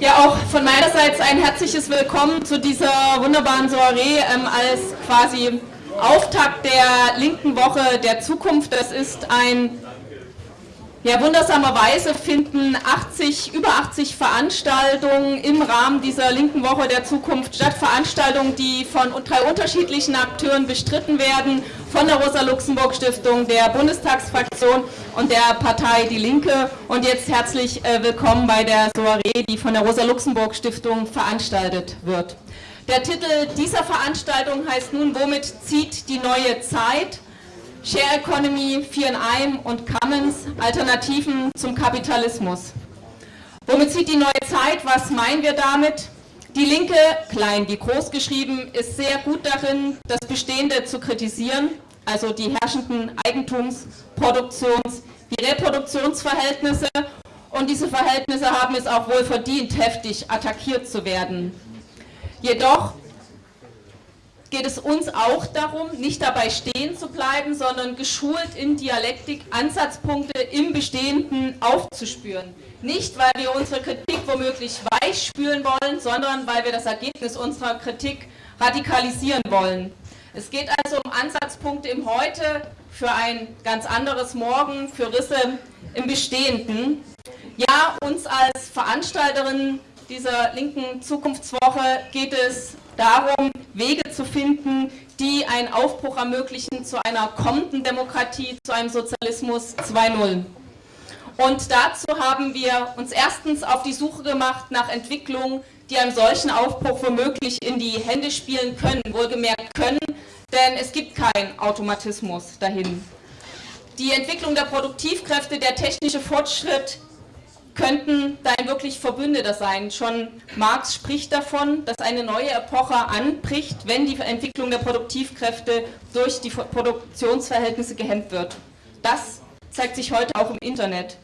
Ja, auch von meinerseits ein herzliches Willkommen zu dieser wunderbaren Soiree ähm, als quasi Auftakt der linken Woche der Zukunft. Das ist ein ja, wundersamerweise finden 80, über 80 Veranstaltungen im Rahmen dieser linken Woche der Zukunft statt. Veranstaltungen, die von drei unterschiedlichen Akteuren bestritten werden, von der Rosa-Luxemburg-Stiftung, der Bundestagsfraktion und der Partei Die Linke. Und jetzt herzlich äh, willkommen bei der Soiree, die von der Rosa-Luxemburg-Stiftung veranstaltet wird. Der Titel dieser Veranstaltung heißt nun, womit zieht die neue Zeit? Share Economy, Vier in einem und Commons, Alternativen zum Kapitalismus. Womit zieht die neue Zeit? Was meinen wir damit? Die Linke, klein wie groß geschrieben, ist sehr gut darin, das Bestehende zu kritisieren, also die herrschenden Eigentums-, Produktions-, wie Reproduktionsverhältnisse und diese Verhältnisse haben es auch wohl verdient, heftig attackiert zu werden. Jedoch geht es uns auch darum, nicht dabei stehen zu bleiben, sondern geschult in Dialektik Ansatzpunkte im Bestehenden aufzuspüren. Nicht, weil wir unsere Kritik womöglich weich spülen wollen, sondern weil wir das Ergebnis unserer Kritik radikalisieren wollen. Es geht also um Ansatzpunkte im Heute für ein ganz anderes Morgen, für Risse im Bestehenden. Ja, uns als Veranstalterin dieser linken Zukunftswoche geht es darum, Wege zu finden, die einen Aufbruch ermöglichen zu einer kommenden Demokratie, zu einem Sozialismus 2.0. Und dazu haben wir uns erstens auf die Suche gemacht nach Entwicklungen, die einem solchen Aufbruch womöglich in die Hände spielen können, wohlgemerkt können, denn es gibt keinen Automatismus dahin. Die Entwicklung der Produktivkräfte, der technische Fortschritt, könnten dein wirklich Verbündeter sein. Schon Marx spricht davon, dass eine neue Epoche anbricht, wenn die Entwicklung der Produktivkräfte durch die Produktionsverhältnisse gehemmt wird. Das zeigt sich heute auch im Internet.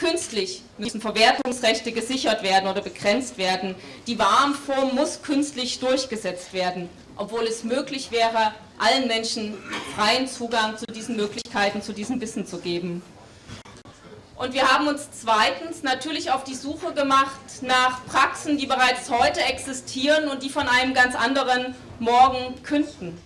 Künstlich müssen Verwertungsrechte gesichert werden oder begrenzt werden. Die Warenform muss künstlich durchgesetzt werden, obwohl es möglich wäre, allen Menschen freien Zugang zu diesen Möglichkeiten, zu diesem Wissen zu geben. Und wir haben uns zweitens natürlich auf die Suche gemacht nach Praxen, die bereits heute existieren und die von einem ganz anderen Morgen künden.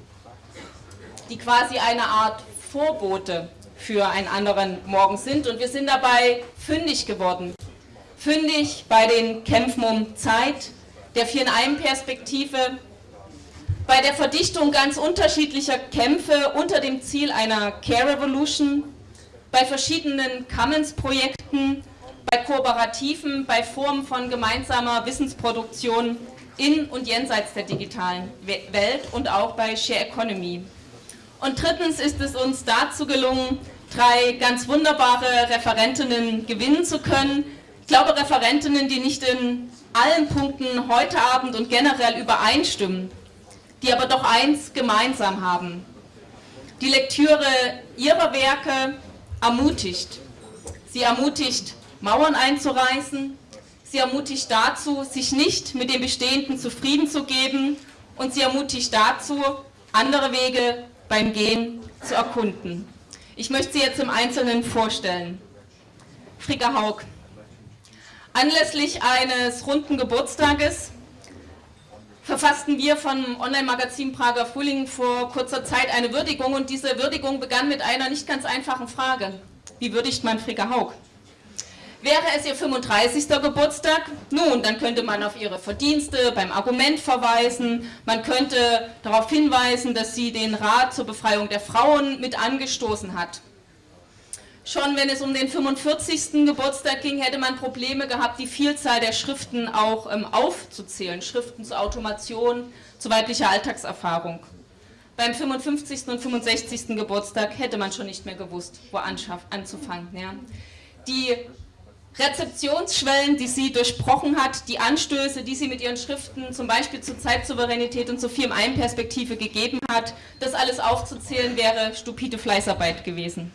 Die quasi eine Art Vorbote für einen anderen Morgen sind. Und wir sind dabei fündig geworden. Fündig bei den Kämpfen um Zeit, der Vier-in-einem-Perspektive, bei der Verdichtung ganz unterschiedlicher Kämpfe unter dem Ziel einer Care Revolution, bei verschiedenen Commons-Projekten, bei Kooperativen, bei Formen von gemeinsamer Wissensproduktion in und jenseits der digitalen Welt und auch bei Share Economy. Und drittens ist es uns dazu gelungen, drei ganz wunderbare Referentinnen gewinnen zu können. Ich glaube, Referentinnen, die nicht in allen Punkten heute Abend und generell übereinstimmen, die aber doch eins gemeinsam haben. Die Lektüre ihrer Werke, ermutigt. Sie ermutigt, Mauern einzureißen. Sie ermutigt dazu, sich nicht mit dem Bestehenden zufrieden zu geben. Und sie ermutigt dazu, andere Wege beim Gehen zu erkunden. Ich möchte sie jetzt im Einzelnen vorstellen. Frika Haug. Anlässlich eines runden Geburtstages verfassten wir vom Online-Magazin Prager Frühling vor kurzer Zeit eine Würdigung und diese Würdigung begann mit einer nicht ganz einfachen Frage. Wie würdigt man Frika Haug? Wäre es ihr 35. Geburtstag? Nun, dann könnte man auf ihre Verdienste beim Argument verweisen, man könnte darauf hinweisen, dass sie den Rat zur Befreiung der Frauen mit angestoßen hat. Schon wenn es um den 45. Geburtstag ging, hätte man Probleme gehabt, die Vielzahl der Schriften auch ähm, aufzuzählen. Schriften zur Automation, zu weiblicher Alltagserfahrung. Beim 55. und 65. Geburtstag hätte man schon nicht mehr gewusst, wo anzufangen. Ja. Die Rezeptionsschwellen, die sie durchbrochen hat, die Anstöße, die sie mit ihren Schriften zum Beispiel zur Zeitsouveränität und zur Firmen-Perspektive gegeben hat, das alles aufzuzählen wäre stupide Fleißarbeit gewesen.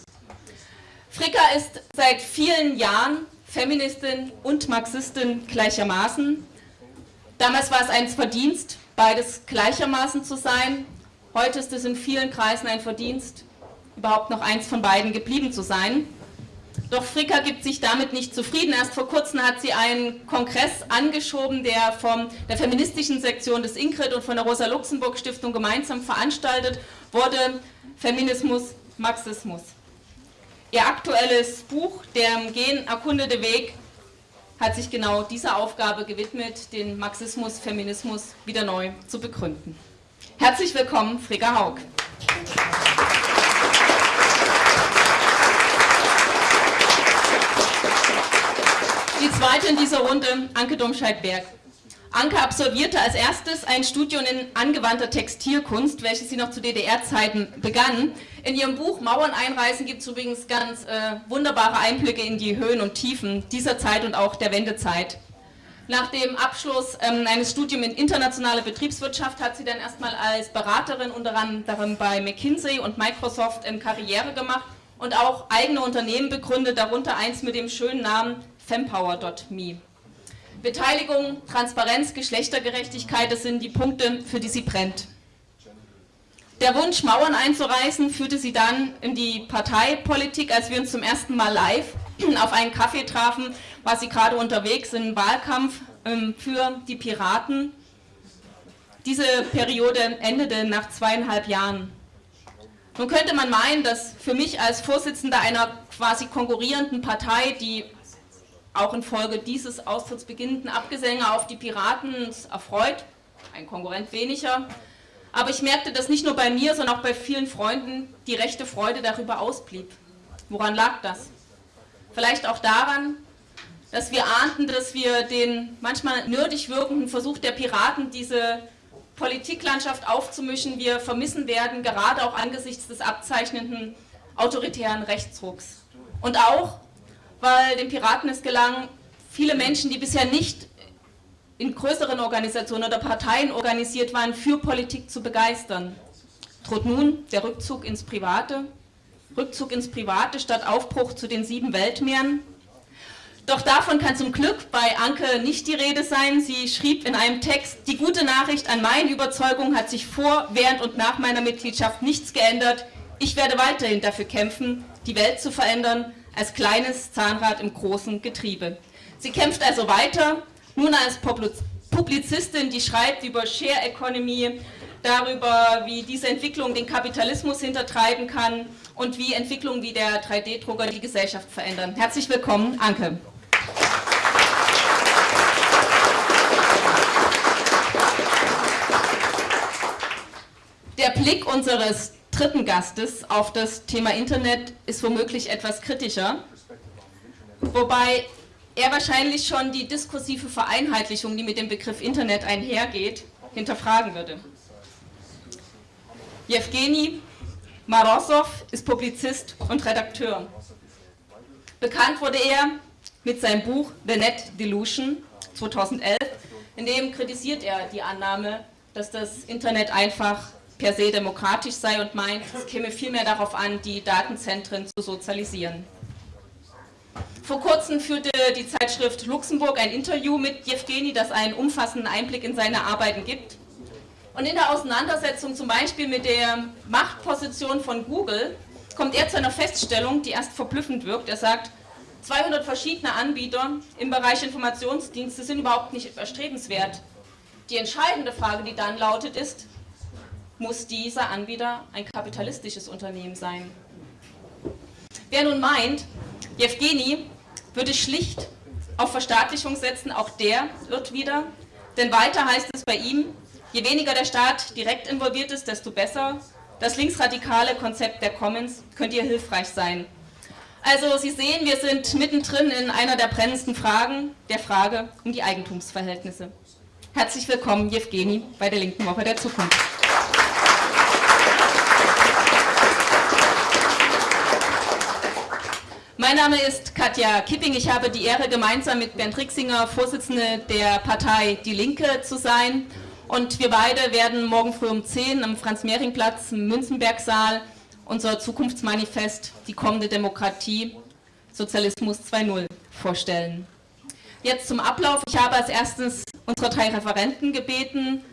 Fricka ist seit vielen Jahren Feministin und Marxistin gleichermaßen. Damals war es ein Verdienst, beides gleichermaßen zu sein. Heute ist es in vielen Kreisen ein Verdienst, überhaupt noch eins von beiden geblieben zu sein. Doch Fricka gibt sich damit nicht zufrieden. Erst vor kurzem hat sie einen Kongress angeschoben, der von der feministischen Sektion des Ingrid und von der Rosa-Luxemburg-Stiftung gemeinsam veranstaltet wurde. Feminismus, Marxismus. Ihr aktuelles Buch, Der im Gen erkundete Weg, hat sich genau dieser Aufgabe gewidmet, den Marxismus, Feminismus wieder neu zu begründen. Herzlich willkommen, Frigga Haug. Die zweite in dieser Runde, Anke Domscheit-Berg. Anke absolvierte als erstes ein Studium in angewandter Textilkunst, welches sie noch zu DDR-Zeiten begann. In ihrem Buch Mauern einreißen gibt es übrigens ganz äh, wunderbare Einblicke in die Höhen und Tiefen dieser Zeit und auch der Wendezeit. Nach dem Abschluss ähm, eines Studiums in internationaler Betriebswirtschaft hat sie dann erstmal als Beraterin unter anderem bei McKinsey und Microsoft ähm, Karriere gemacht und auch eigene Unternehmen begründet, darunter eins mit dem schönen Namen fempower.me. Beteiligung, Transparenz, Geschlechtergerechtigkeit, das sind die Punkte, für die sie brennt. Der Wunsch, Mauern einzureißen, führte sie dann in die Parteipolitik, als wir uns zum ersten Mal live auf einen Kaffee trafen, war sie gerade unterwegs im Wahlkampf ähm, für die Piraten. Diese Periode endete nach zweieinhalb Jahren. Nun könnte man meinen, dass für mich als Vorsitzender einer quasi konkurrierenden Partei, die auch infolge dieses austrittsbeginnenden Abgesänge auf die Piraten erfreut, ein Konkurrent weniger. Aber ich merkte, dass nicht nur bei mir, sondern auch bei vielen Freunden die rechte Freude darüber ausblieb. Woran lag das? Vielleicht auch daran, dass wir ahnten, dass wir den manchmal nerdig wirkenden Versuch der Piraten, diese Politiklandschaft aufzumischen, wir vermissen werden, gerade auch angesichts des abzeichnenden autoritären Rechtsrucks. Und auch, weil den Piraten es gelang, viele Menschen, die bisher nicht in größeren Organisationen oder Parteien organisiert waren, für Politik zu begeistern. Droht nun der Rückzug ins Private, Rückzug ins Private statt Aufbruch zu den sieben Weltmeeren. Doch davon kann zum Glück bei Anke nicht die Rede sein. Sie schrieb in einem Text, die gute Nachricht an meine Überzeugung hat sich vor, während und nach meiner Mitgliedschaft nichts geändert. Ich werde weiterhin dafür kämpfen, die Welt zu verändern, als kleines Zahnrad im großen Getriebe. Sie kämpft also weiter, nun als Publizistin, die schreibt über Share Economy, darüber, wie diese Entwicklung den Kapitalismus hintertreiben kann und wie Entwicklungen wie der 3D-Drucker die Gesellschaft verändern. Herzlich willkommen, Anke. Der Blick unseres dritten Gastes auf das Thema Internet ist womöglich etwas kritischer, wobei er wahrscheinlich schon die diskursive Vereinheitlichung, die mit dem Begriff Internet einhergeht, hinterfragen würde. Jewgeni Marosov ist Publizist und Redakteur. Bekannt wurde er mit seinem Buch The Net Delusion 2011, in dem kritisiert er die Annahme, dass das Internet einfach per se demokratisch sei und meint, es käme vielmehr darauf an, die Datenzentren zu sozialisieren. Vor kurzem führte die Zeitschrift Luxemburg ein Interview mit Jewgeni, das einen umfassenden Einblick in seine Arbeiten gibt. Und in der Auseinandersetzung zum Beispiel mit der Machtposition von Google kommt er zu einer Feststellung, die erst verblüffend wirkt. Er sagt, 200 verschiedene Anbieter im Bereich Informationsdienste sind überhaupt nicht erstrebenswert. Die entscheidende Frage, die dann lautet, ist, muss dieser Anbieter ein kapitalistisches Unternehmen sein. Wer nun meint, Jewgeni würde schlicht auf Verstaatlichung setzen, auch der irrt wieder, denn weiter heißt es bei ihm, je weniger der Staat direkt involviert ist, desto besser. Das linksradikale Konzept der Commons könnte hier hilfreich sein. Also Sie sehen, wir sind mittendrin in einer der brennendsten Fragen, der Frage um die Eigentumsverhältnisse. Herzlich willkommen, Jewgeni, bei der Linken Woche der Zukunft. Mein Name ist Katja Kipping. Ich habe die Ehre, gemeinsam mit Bernd Rixinger Vorsitzende der Partei Die Linke zu sein. Und wir beide werden morgen früh um 10 am Franz-Mehring-Platz im Münzenberg-Saal unser Zukunftsmanifest Die kommende Demokratie, Sozialismus 2.0 vorstellen. Jetzt zum Ablauf. Ich habe als erstes unsere drei Referenten gebeten,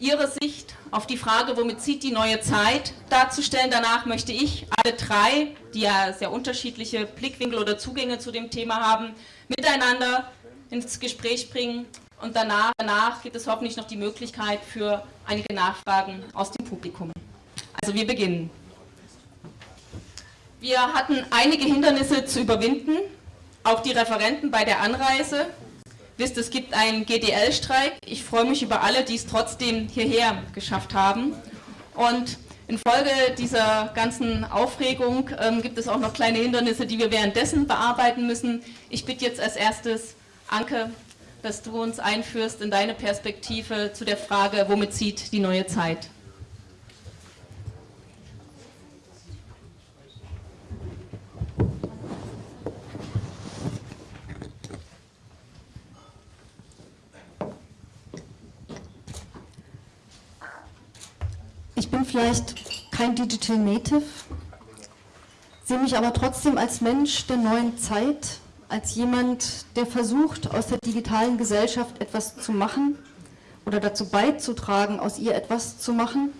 Ihre Sicht auf die Frage, womit zieht die neue Zeit, darzustellen. Danach möchte ich alle drei, die ja sehr unterschiedliche Blickwinkel oder Zugänge zu dem Thema haben, miteinander ins Gespräch bringen. Und danach, danach gibt es hoffentlich noch die Möglichkeit für einige Nachfragen aus dem Publikum. Also wir beginnen. Wir hatten einige Hindernisse zu überwinden, auch die Referenten bei der Anreise wisst, es gibt einen GDL-Streik. Ich freue mich über alle, die es trotzdem hierher geschafft haben. Und infolge dieser ganzen Aufregung ähm, gibt es auch noch kleine Hindernisse, die wir währenddessen bearbeiten müssen. Ich bitte jetzt als erstes, Anke, dass du uns einführst in deine Perspektive zu der Frage, womit zieht die neue Zeit? Ich bin vielleicht kein Digital Native, sehe mich aber trotzdem als Mensch der neuen Zeit, als jemand, der versucht, aus der digitalen Gesellschaft etwas zu machen oder dazu beizutragen, aus ihr etwas zu machen,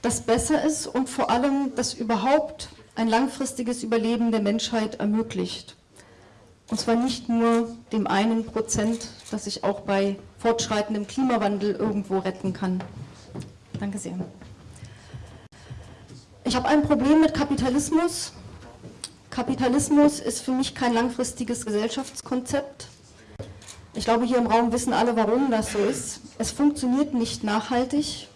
das besser ist und vor allem, das überhaupt ein langfristiges Überleben der Menschheit ermöglicht. Und zwar nicht nur dem einen Prozent, das sich auch bei fortschreitendem Klimawandel irgendwo retten kann. Danke sehr. Ich habe ein Problem mit Kapitalismus. Kapitalismus ist für mich kein langfristiges Gesellschaftskonzept. Ich glaube, hier im Raum wissen alle, warum das so ist. Es funktioniert nicht nachhaltig.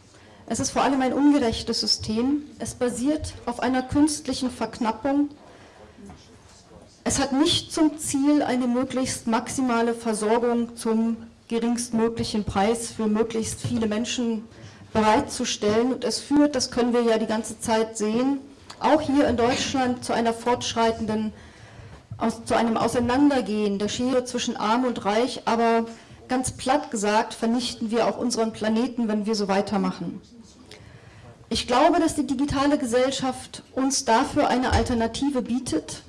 Es ist vor allem ein ungerechtes System. Es basiert auf einer künstlichen Verknappung. Es hat nicht zum Ziel eine möglichst maximale Versorgung zum geringstmöglichen Preis für möglichst viele Menschen zu bereitzustellen. Und es führt, das können wir ja die ganze Zeit sehen, auch hier in Deutschland zu einer fortschreitenden, aus, zu einem Auseinandergehen der Schere zwischen Arm und Reich, aber ganz platt gesagt vernichten wir auch unseren Planeten, wenn wir so weitermachen. Ich glaube, dass die digitale Gesellschaft uns dafür eine Alternative bietet,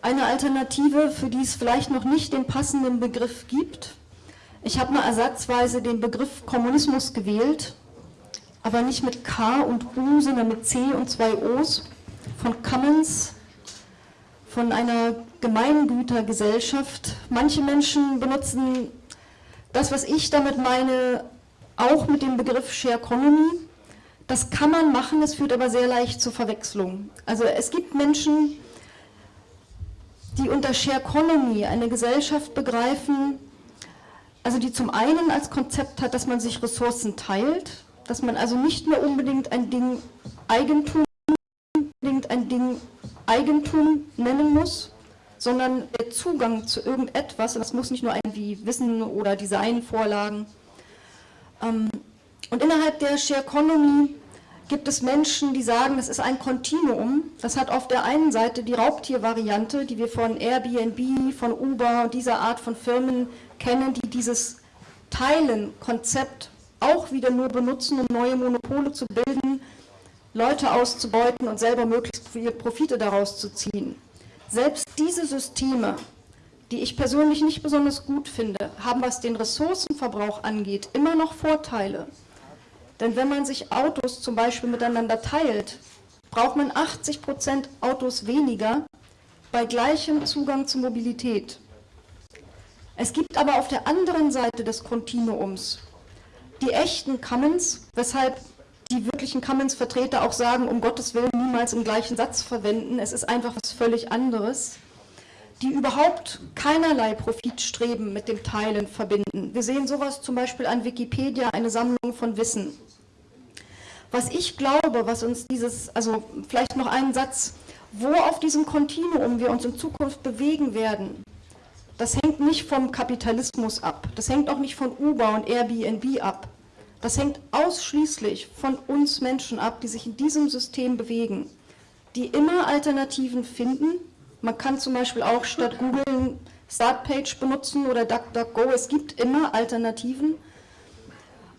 eine Alternative, für die es vielleicht noch nicht den passenden Begriff gibt. Ich habe mal ersatzweise den Begriff Kommunismus gewählt, aber nicht mit K und U, sondern mit C und zwei O's, von Commons, von einer Gemeingütergesellschaft. Manche Menschen benutzen das, was ich damit meine, auch mit dem Begriff Shareconomy. Das kann man machen, es führt aber sehr leicht zur Verwechslung. Also es gibt Menschen, die unter Shareconomy eine Gesellschaft begreifen, also die zum einen als Konzept hat, dass man sich Ressourcen teilt, dass man also nicht mehr unbedingt ein Ding Eigentum, unbedingt ein Ding Eigentum nennen muss, sondern der Zugang zu irgendetwas, und das muss nicht nur irgendwie Wissen oder Designvorlagen. Ähm, und innerhalb der Share Economy gibt es Menschen, die sagen, das ist ein Kontinuum. Das hat auf der einen Seite die Raubtiervariante, die wir von Airbnb, von Uber und dieser Art von Firmen kennen, die dieses Teilen-Konzept auch wieder nur benutzen, um neue Monopole zu bilden, Leute auszubeuten und selber möglichst viele Profite daraus zu ziehen. Selbst diese Systeme, die ich persönlich nicht besonders gut finde, haben, was den Ressourcenverbrauch angeht, immer noch Vorteile. Denn wenn man sich Autos zum Beispiel miteinander teilt, braucht man 80 Prozent Autos weniger bei gleichem Zugang zur Mobilität. Es gibt aber auf der anderen Seite des Kontinuums die echten Commons, weshalb die wirklichen Commons-Vertreter auch sagen, um Gottes Willen niemals im gleichen Satz verwenden, es ist einfach was völlig anderes, die überhaupt keinerlei Profitstreben mit dem Teilen verbinden. Wir sehen sowas zum Beispiel an Wikipedia, eine Sammlung von Wissen. Was ich glaube, was uns dieses, also vielleicht noch einen Satz, wo auf diesem Kontinuum wir uns in Zukunft bewegen werden, das hängt nicht vom Kapitalismus ab. Das hängt auch nicht von Uber und Airbnb ab. Das hängt ausschließlich von uns Menschen ab, die sich in diesem System bewegen, die immer Alternativen finden. Man kann zum Beispiel auch statt Google Startpage benutzen oder DuckDuckGo. Es gibt immer Alternativen.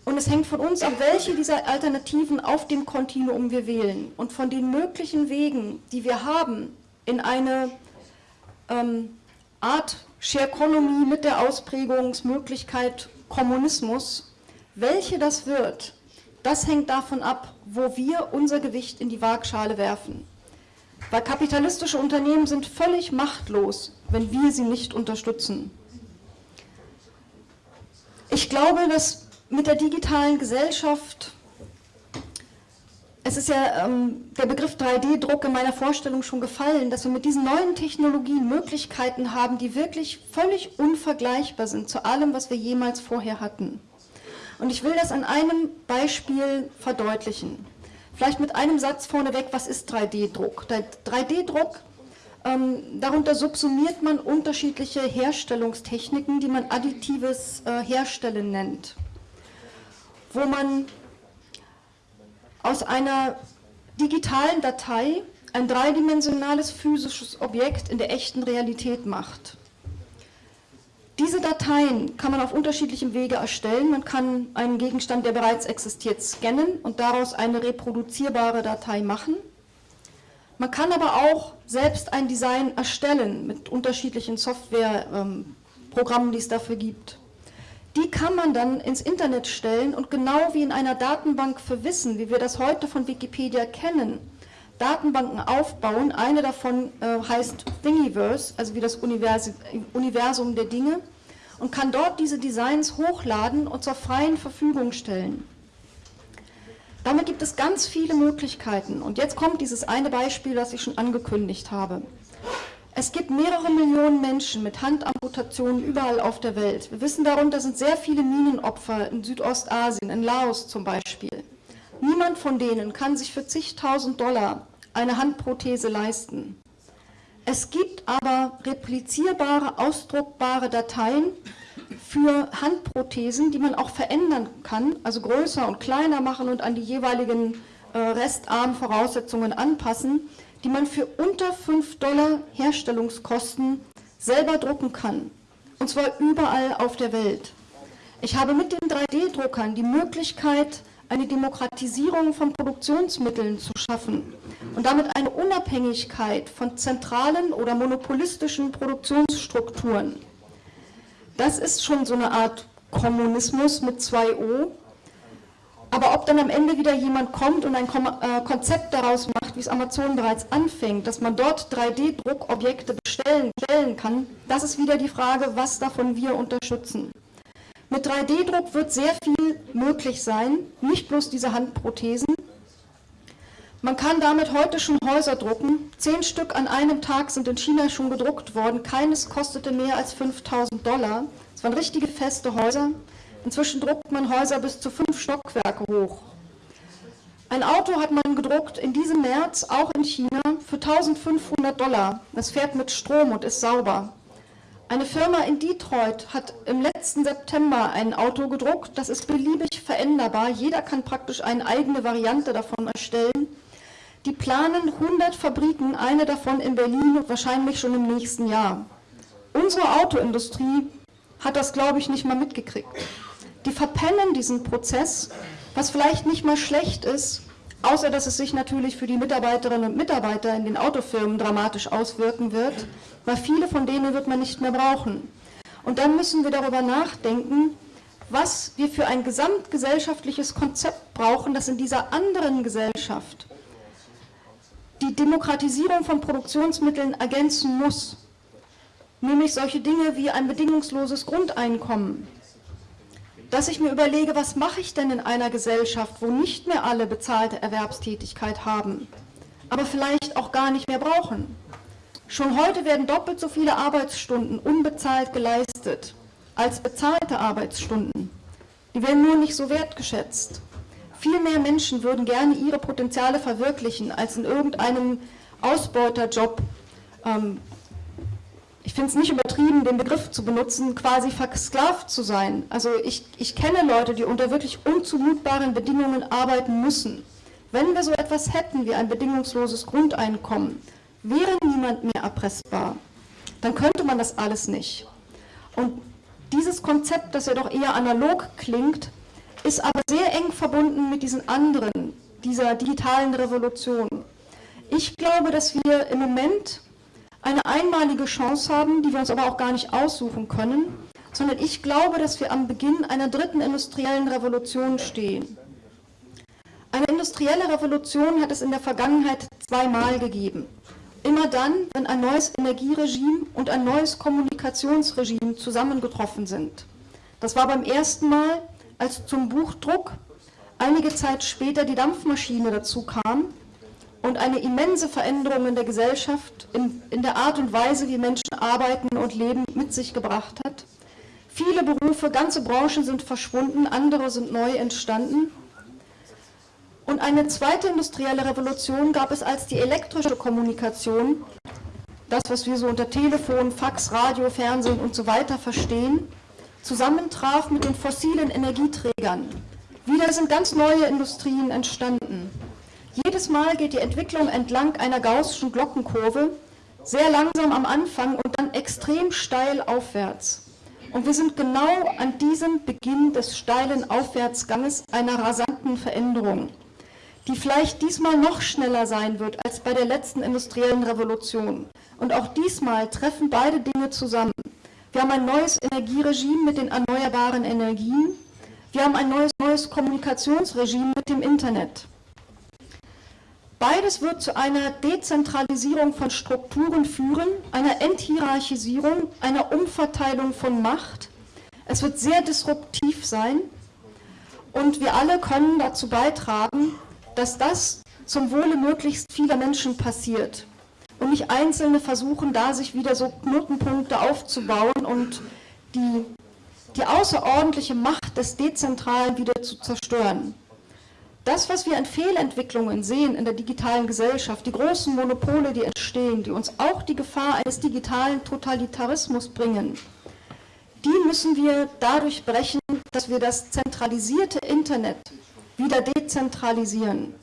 Und es hängt von uns ab, welche dieser Alternativen auf dem Kontinuum wir wählen. Und von den möglichen Wegen, die wir haben, in eine ähm, Art Shareconomy mit der Ausprägungsmöglichkeit Kommunismus, welche das wird, das hängt davon ab, wo wir unser Gewicht in die Waagschale werfen. Weil kapitalistische Unternehmen sind völlig machtlos, wenn wir sie nicht unterstützen. Ich glaube, dass mit der digitalen Gesellschaft, es ist ja ähm, der Begriff 3D-Druck in meiner Vorstellung schon gefallen, dass wir mit diesen neuen Technologien Möglichkeiten haben, die wirklich völlig unvergleichbar sind zu allem, was wir jemals vorher hatten. Und ich will das an einem Beispiel verdeutlichen. Vielleicht mit einem Satz vorneweg, was ist 3D-Druck? 3D-Druck, ähm, darunter subsumiert man unterschiedliche Herstellungstechniken, die man additives äh, Herstellen nennt, wo man aus einer digitalen Datei ein dreidimensionales physisches Objekt in der echten Realität macht. Diese Dateien kann man auf unterschiedlichem Wege erstellen. Man kann einen Gegenstand, der bereits existiert, scannen und daraus eine reproduzierbare Datei machen. Man kann aber auch selbst ein Design erstellen mit unterschiedlichen Softwareprogrammen, ähm, die es dafür gibt. Die kann man dann ins Internet stellen und genau wie in einer Datenbank für Wissen, wie wir das heute von Wikipedia kennen, Datenbanken aufbauen. Eine davon äh, heißt Thingiverse, also wie das Univers Universum der Dinge, und kann dort diese Designs hochladen und zur freien Verfügung stellen. Damit gibt es ganz viele Möglichkeiten. Und jetzt kommt dieses eine Beispiel, das ich schon angekündigt habe. Es gibt mehrere Millionen Menschen mit Handamputationen überall auf der Welt. Wir wissen darunter sind sehr viele Minenopfer in Südostasien, in Laos zum Beispiel. Niemand von denen kann sich für zigtausend Dollar eine Handprothese leisten. Es gibt aber replizierbare, ausdruckbare Dateien für Handprothesen, die man auch verändern kann, also größer und kleiner machen und an die jeweiligen äh, Restarmvoraussetzungen anpassen, die man für unter 5 Dollar Herstellungskosten selber drucken kann. Und zwar überall auf der Welt. Ich habe mit den 3D-Druckern die Möglichkeit, eine Demokratisierung von Produktionsmitteln zu schaffen und damit eine Unabhängigkeit von zentralen oder monopolistischen Produktionsstrukturen. Das ist schon so eine Art Kommunismus mit zwei O. Aber ob dann am Ende wieder jemand kommt und ein äh, Konzept daraus macht, wie es Amazon bereits anfängt, dass man dort 3D-Druckobjekte bestellen, bestellen kann, das ist wieder die Frage, was davon wir unterstützen. Mit 3D-Druck wird sehr viel möglich sein, nicht bloß diese Handprothesen. Man kann damit heute schon Häuser drucken. Zehn Stück an einem Tag sind in China schon gedruckt worden. Keines kostete mehr als 5000 Dollar. Es waren richtige feste Häuser. Inzwischen druckt man Häuser bis zu fünf Stockwerke hoch. Ein Auto hat man gedruckt in diesem März, auch in China, für 1500 Dollar. Es fährt mit Strom und ist sauber. Eine Firma in Detroit hat im letzten September ein Auto gedruckt, das ist beliebig veränderbar. Jeder kann praktisch eine eigene Variante davon erstellen. Die planen 100 Fabriken, eine davon in Berlin wahrscheinlich schon im nächsten Jahr. Unsere Autoindustrie hat das, glaube ich, nicht mal mitgekriegt. Die verpennen diesen Prozess, was vielleicht nicht mal schlecht ist, außer dass es sich natürlich für die Mitarbeiterinnen und Mitarbeiter in den Autofirmen dramatisch auswirken wird weil viele von denen wird man nicht mehr brauchen. Und dann müssen wir darüber nachdenken, was wir für ein gesamtgesellschaftliches Konzept brauchen, das in dieser anderen Gesellschaft die Demokratisierung von Produktionsmitteln ergänzen muss. Nämlich solche Dinge wie ein bedingungsloses Grundeinkommen. Dass ich mir überlege, was mache ich denn in einer Gesellschaft, wo nicht mehr alle bezahlte Erwerbstätigkeit haben, aber vielleicht auch gar nicht mehr brauchen. Schon heute werden doppelt so viele Arbeitsstunden unbezahlt geleistet als bezahlte Arbeitsstunden. Die werden nur nicht so wertgeschätzt. Viel mehr Menschen würden gerne ihre Potenziale verwirklichen, als in irgendeinem Ausbeuterjob, ähm, ich finde es nicht übertrieben, den Begriff zu benutzen, quasi versklavt zu sein. Also ich, ich kenne Leute, die unter wirklich unzumutbaren Bedingungen arbeiten müssen. Wenn wir so etwas hätten wie ein bedingungsloses Grundeinkommen, wäre niemand mehr erpressbar, dann könnte man das alles nicht. Und dieses Konzept, das ja doch eher analog klingt, ist aber sehr eng verbunden mit diesen anderen, dieser digitalen Revolution. Ich glaube, dass wir im Moment eine einmalige Chance haben, die wir uns aber auch gar nicht aussuchen können, sondern ich glaube, dass wir am Beginn einer dritten industriellen Revolution stehen. industrielle Revolution hat es in der Vergangenheit zweimal gegeben. Immer dann, wenn ein neues Energieregime und ein neues Kommunikationsregime zusammengetroffen sind. Das war beim ersten Mal, als zum Buchdruck einige Zeit später die Dampfmaschine dazu kam und eine immense Veränderung in der Gesellschaft, in, in der Art und Weise, wie Menschen arbeiten und leben, mit sich gebracht hat. Viele Berufe, ganze Branchen sind verschwunden, andere sind neu entstanden. Und eine zweite industrielle Revolution gab es als die elektrische Kommunikation, das, was wir so unter Telefon, Fax, Radio, Fernsehen und so weiter verstehen, zusammentraf mit den fossilen Energieträgern. Wieder sind ganz neue Industrien entstanden. Jedes Mal geht die Entwicklung entlang einer gaußschen Glockenkurve, sehr langsam am Anfang und dann extrem steil aufwärts. Und wir sind genau an diesem Beginn des steilen Aufwärtsganges einer rasanten Veränderung, die vielleicht diesmal noch schneller sein wird als bei der letzten industriellen Revolution. Und auch diesmal treffen beide Dinge zusammen. Wir haben ein neues Energieregime mit den erneuerbaren Energien. Wir haben ein neues, neues Kommunikationsregime mit dem Internet. Beides wird zu einer Dezentralisierung von Strukturen führen, einer Enthierarchisierung, einer Umverteilung von Macht. Es wird sehr disruptiv sein und wir alle können dazu beitragen, dass das zum Wohle möglichst vieler Menschen passiert und nicht Einzelne versuchen, da sich wieder so Knotenpunkte aufzubauen und die, die außerordentliche Macht des Dezentralen wieder zu zerstören. Das, was wir an Fehlentwicklungen sehen in der digitalen Gesellschaft, die großen Monopole, die entstehen, die uns auch die Gefahr eines digitalen Totalitarismus bringen, die müssen wir dadurch brechen, dass wir das zentralisierte Internet wieder dezentralisieren.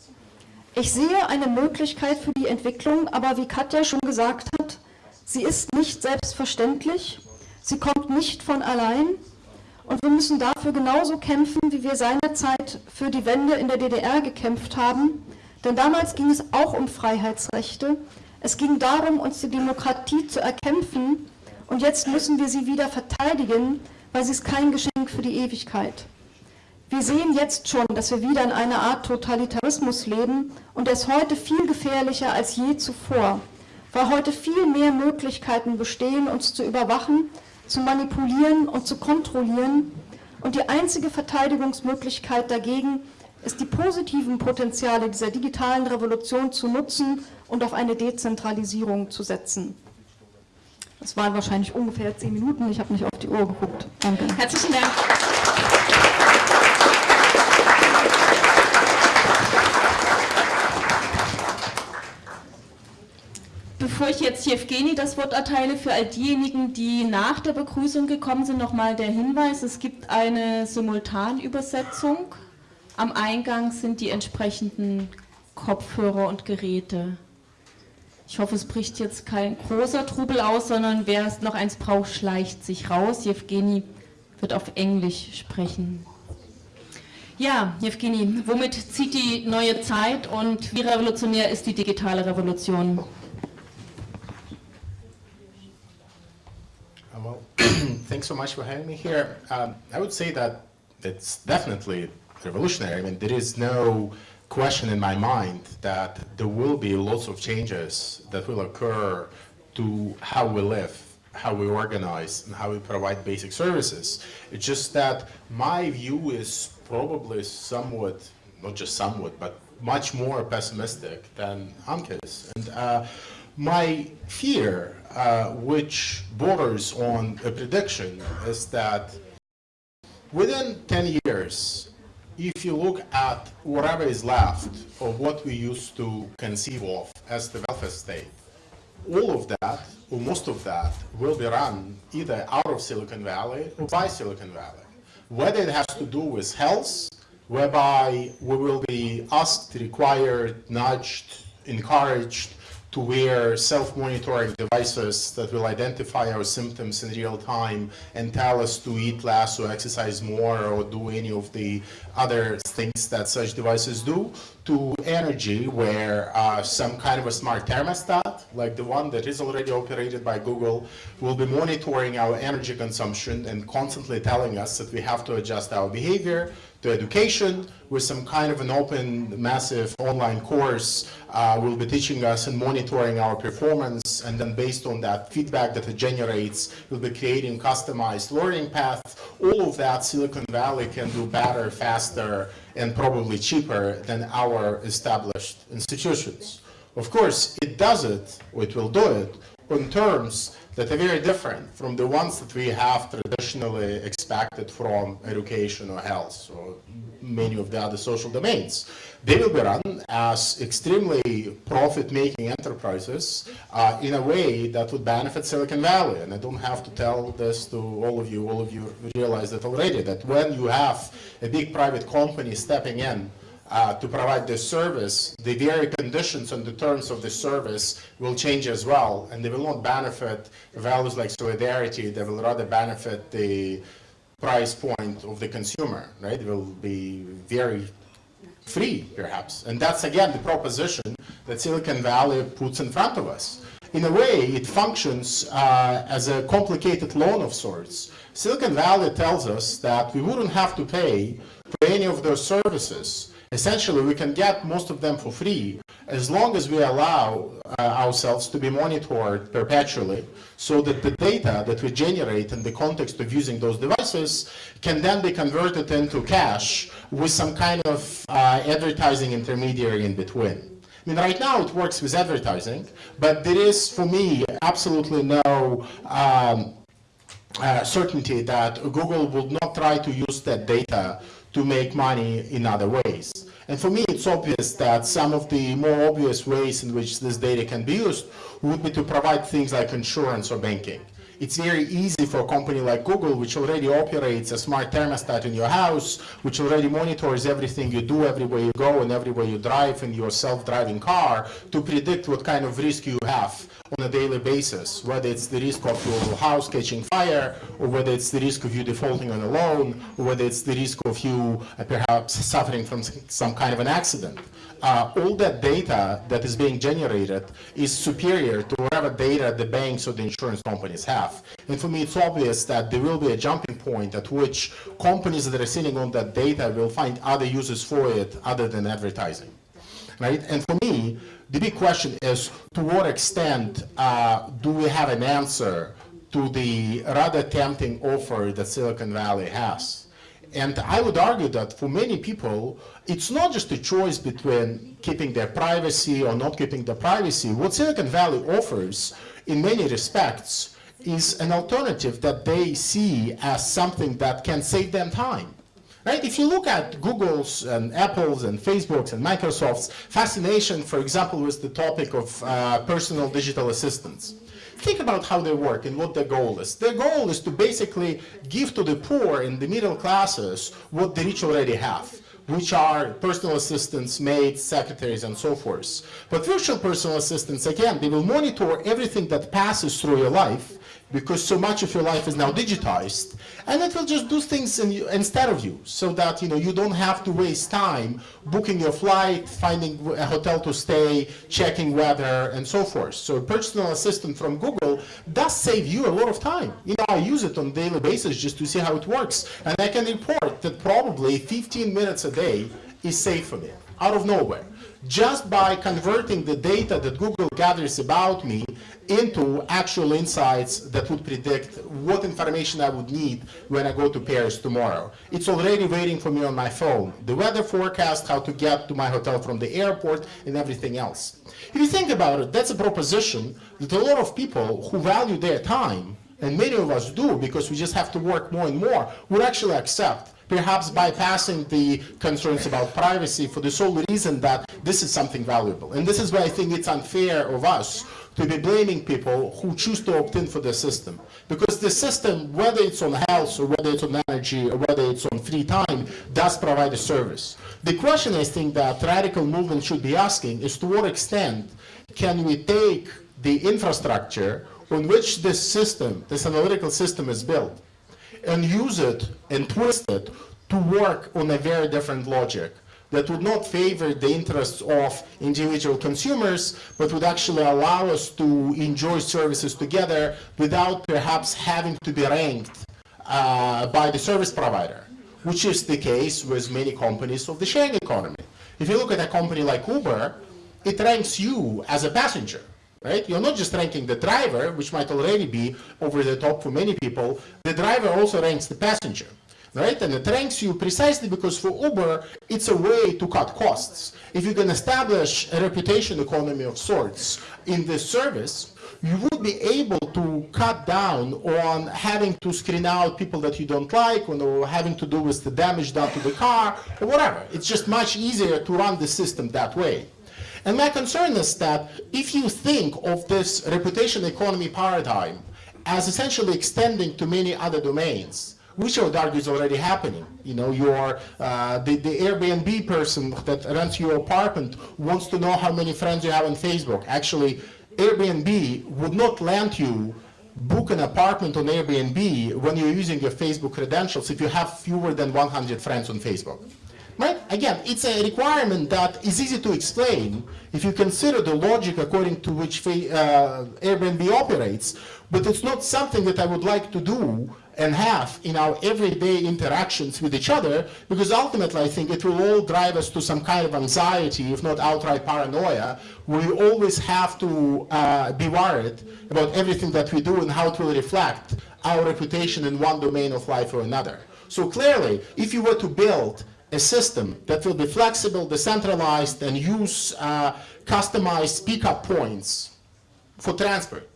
Ich sehe eine Möglichkeit für die Entwicklung, aber wie Katja schon gesagt hat, sie ist nicht selbstverständlich, sie kommt nicht von allein und wir müssen dafür genauso kämpfen, wie wir seinerzeit für die Wende in der DDR gekämpft haben. Denn damals ging es auch um Freiheitsrechte. Es ging darum, uns die Demokratie zu erkämpfen. Und jetzt müssen wir sie wieder verteidigen, weil sie ist kein Geschenk für die Ewigkeit. Wir sehen jetzt schon, dass wir wieder in einer Art Totalitarismus leben und er ist heute viel gefährlicher als je zuvor, weil heute viel mehr Möglichkeiten bestehen, uns zu überwachen zu manipulieren und zu kontrollieren. Und die einzige Verteidigungsmöglichkeit dagegen ist, die positiven Potenziale dieser digitalen Revolution zu nutzen und auf eine Dezentralisierung zu setzen. Das waren wahrscheinlich ungefähr zehn Minuten. Ich habe nicht auf die Uhr geguckt. Danke. Herzlichen Dank. Bevor ich jetzt Jewgeni das Wort erteile, für all diejenigen, die nach der Begrüßung gekommen sind, nochmal der Hinweis, es gibt eine Simultanübersetzung. Am Eingang sind die entsprechenden Kopfhörer und Geräte. Ich hoffe, es bricht jetzt kein großer Trubel aus, sondern wer noch eins braucht, schleicht sich raus. Jewgeni wird auf Englisch sprechen. Ja, Jewgeni, womit zieht die neue Zeit und wie revolutionär ist die digitale Revolution? So much for having me here. Um, I would say that it's definitely revolutionary. I mean, there is no question in my mind that there will be lots of changes that will occur to how we live, how we organize, and how we provide basic services. It's just that my view is probably somewhat, not just somewhat, but much more pessimistic than Amke's. And uh, my fear uh, which borders on a prediction is that within 10 years, if you look at whatever is left of what we used to conceive of as the welfare state, all of that, or most of that, will be run either out of Silicon Valley or by Silicon Valley. Whether it has to do with health, whereby we will be asked, required, nudged, encouraged to wear self-monitoring devices that will identify our symptoms in real time and tell us to eat less or exercise more or do any of the other things that such devices do, to energy where uh, some kind of a smart thermostat, like the one that is already operated by Google, will be monitoring our energy consumption and constantly telling us that we have to adjust our behavior, to education with some kind of an open, massive online course. Uh, will be teaching us and monitoring our performance, and then based on that feedback that it generates, we'll be creating customized learning paths. All of that Silicon Valley can do better, faster, and probably cheaper than our established institutions. Of course, it does it, or it will do it, on terms that are very different from the ones that we have traditionally expected from education or health or many of the other social domains. They will be run as extremely profit-making enterprises uh, in a way that would benefit Silicon Valley. And I don't have to tell this to all of you. All of you realize that already, that when you have a big private company stepping in uh, to provide this service, the very conditions and the terms of the service will change as well, and they will not benefit values like solidarity, they will rather benefit the price point of the consumer, right? It will be very free, perhaps. And that's, again, the proposition that Silicon Valley puts in front of us. In a way, it functions uh, as a complicated loan of sorts. Silicon Valley tells us that we wouldn't have to pay for any of those services Essentially, we can get most of them for free as long as we allow uh, ourselves to be monitored perpetually so that the data that we generate in the context of using those devices can then be converted into cash with some kind of uh, advertising intermediary in between. I mean, right now it works with advertising, but there is, for me, absolutely no um, uh, certainty that Google would not try to use that data to make money in other ways. And for me, it's obvious that some of the more obvious ways in which this data can be used would be to provide things like insurance or banking. It's very easy for a company like Google, which already operates a smart thermostat in your house, which already monitors everything you do everywhere you go and everywhere you drive in your self-driving car, to predict what kind of risk you have on a daily basis, whether it's the risk of your house catching fire, or whether it's the risk of you defaulting on a loan, or whether it's the risk of you uh, perhaps suffering from some kind of an accident. Uh, all that data that is being generated is superior to whatever data the banks or the insurance companies have. And for me, it's obvious that there will be a jumping point at which companies that are sitting on that data will find other uses for it other than advertising. Right? And for me, the big question is to what extent uh, do we have an answer to the rather tempting offer that Silicon Valley has? And I would argue that for many people, it's not just a choice between keeping their privacy or not keeping their privacy. What Silicon Valley offers, in many respects, is an alternative that they see as something that can save them time. Right? If you look at Google's and Apple's and Facebook's and Microsoft's fascination, for example, with the topic of uh, personal digital assistants, think about how they work and what their goal is. Their goal is to basically give to the poor and the middle classes what the rich already have which are personal assistants, maids, secretaries, and so forth. But virtual personal assistants, again, they will monitor everything that passes through your life because so much of your life is now digitized and it will just do things in instead of you so that you know you don't have to waste time booking your flight finding a hotel to stay checking weather and so forth. So a personal assistant from google does save you a lot of time. You know i use it on a daily basis just to see how it works and i can report that probably 15 minutes a day is saved for me out of nowhere just by converting the data that Google gathers about me into actual insights that would predict what information I would need when I go to Paris tomorrow. It's already waiting for me on my phone. The weather forecast, how to get to my hotel from the airport, and everything else. If you think about it, that's a proposition that a lot of people who value their time, and many of us do because we just have to work more and more, would actually accept perhaps bypassing the concerns about privacy for the sole reason that this is something valuable. And this is why I think it's unfair of us to be blaming people who choose to opt in for the system. Because the system, whether it's on health or whether it's on energy or whether it's on free time, does provide a service. The question I think that radical movement should be asking is to what extent can we take the infrastructure on which this system, this analytical system is built, and use it and twist it to work on a very different logic that would not favor the interests of individual consumers, but would actually allow us to enjoy services together without perhaps having to be ranked uh, by the service provider which is the case with many companies of the sharing economy. If you look at a company like Uber, it ranks you as a passenger, right? You're not just ranking the driver, which might already be over the top for many people. The driver also ranks the passenger, right? And it ranks you precisely because for Uber, it's a way to cut costs. If you can establish a reputation economy of sorts in this service, you would be able to cut down on having to screen out people that you don't like or having to do with the damage done to the car or whatever. It's just much easier to run the system that way. And my concern is that if you think of this reputation economy paradigm as essentially extending to many other domains, which I would argue is already happening. You know, your uh, the, the Airbnb person that rents your apartment wants to know how many friends you have on Facebook. Actually, Airbnb would not let you book an apartment on Airbnb when you're using your Facebook credentials if you have fewer than 100 friends on Facebook. Right? Again, it's a requirement that is easy to explain if you consider the logic according to which uh, Airbnb operates, but it's not something that I would like to do and have in our everyday interactions with each other, because ultimately I think it will all drive us to some kind of anxiety, if not outright paranoia, where we always have to uh, be worried about everything that we do and how it will reflect our reputation in one domain of life or another. So clearly, if you were to build a system that will be flexible, decentralized, and use uh, customized pickup points for transport,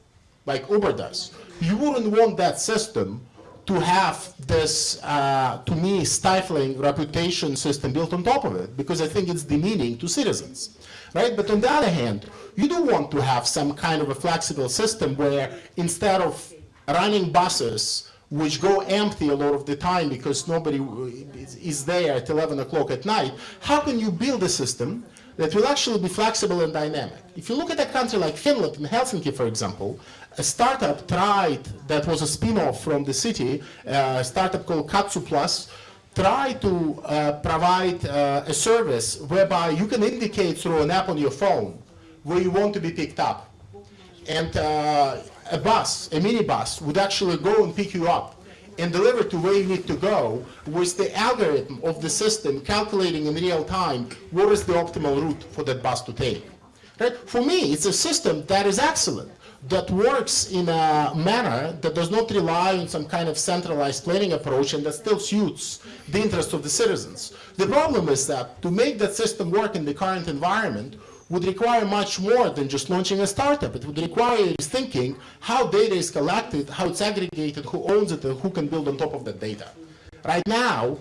like Uber does, you wouldn't want that system to have this, uh, to me, stifling reputation system built on top of it, because I think it's demeaning to citizens, right? But on the other hand, you do want to have some kind of a flexible system where instead of running buses which go empty a lot of the time because nobody is there at 11 o'clock at night, how can you build a system that will actually be flexible and dynamic? If you look at a country like Finland, in Helsinki, for example, a startup tried, that was a spin-off from the city, uh, a startup called Katsu Plus, tried to uh, provide uh, a service whereby you can indicate through an app on your phone where you want to be picked up. And uh, a bus, a minibus, would actually go and pick you up and deliver to where you need to go with the algorithm of the system calculating in real time what is the optimal route for that bus to take. Right? For me, it's a system that is excellent that works in a manner that does not rely on some kind of centralized planning approach and that still suits the interests of the citizens. The problem is that to make that system work in the current environment would require much more than just launching a startup. It would require thinking how data is collected, how it's aggregated, who owns it, and who can build on top of that data. Right now,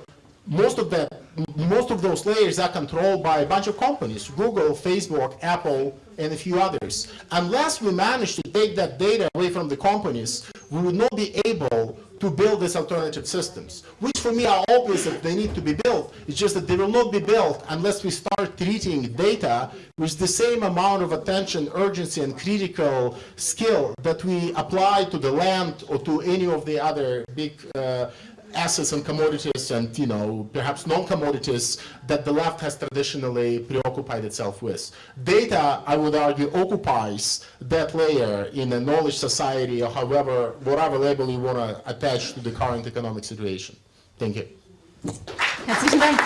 most of that, most of those layers are controlled by a bunch of companies, Google, Facebook, Apple, and a few others. Unless we manage to take that data away from the companies, we would not be able to build these alternative systems, which for me are obvious that they need to be built. It's just that they will not be built unless we start treating data with the same amount of attention, urgency, and critical skill that we apply to the land or to any of the other big uh, assets and commodities and, you know, perhaps non-commodities that the left has traditionally preoccupied itself with. Data, I would argue, occupies that layer in a knowledge society or however, whatever label you want to attach to the current economic situation. Thank you. Herzlichen Dank.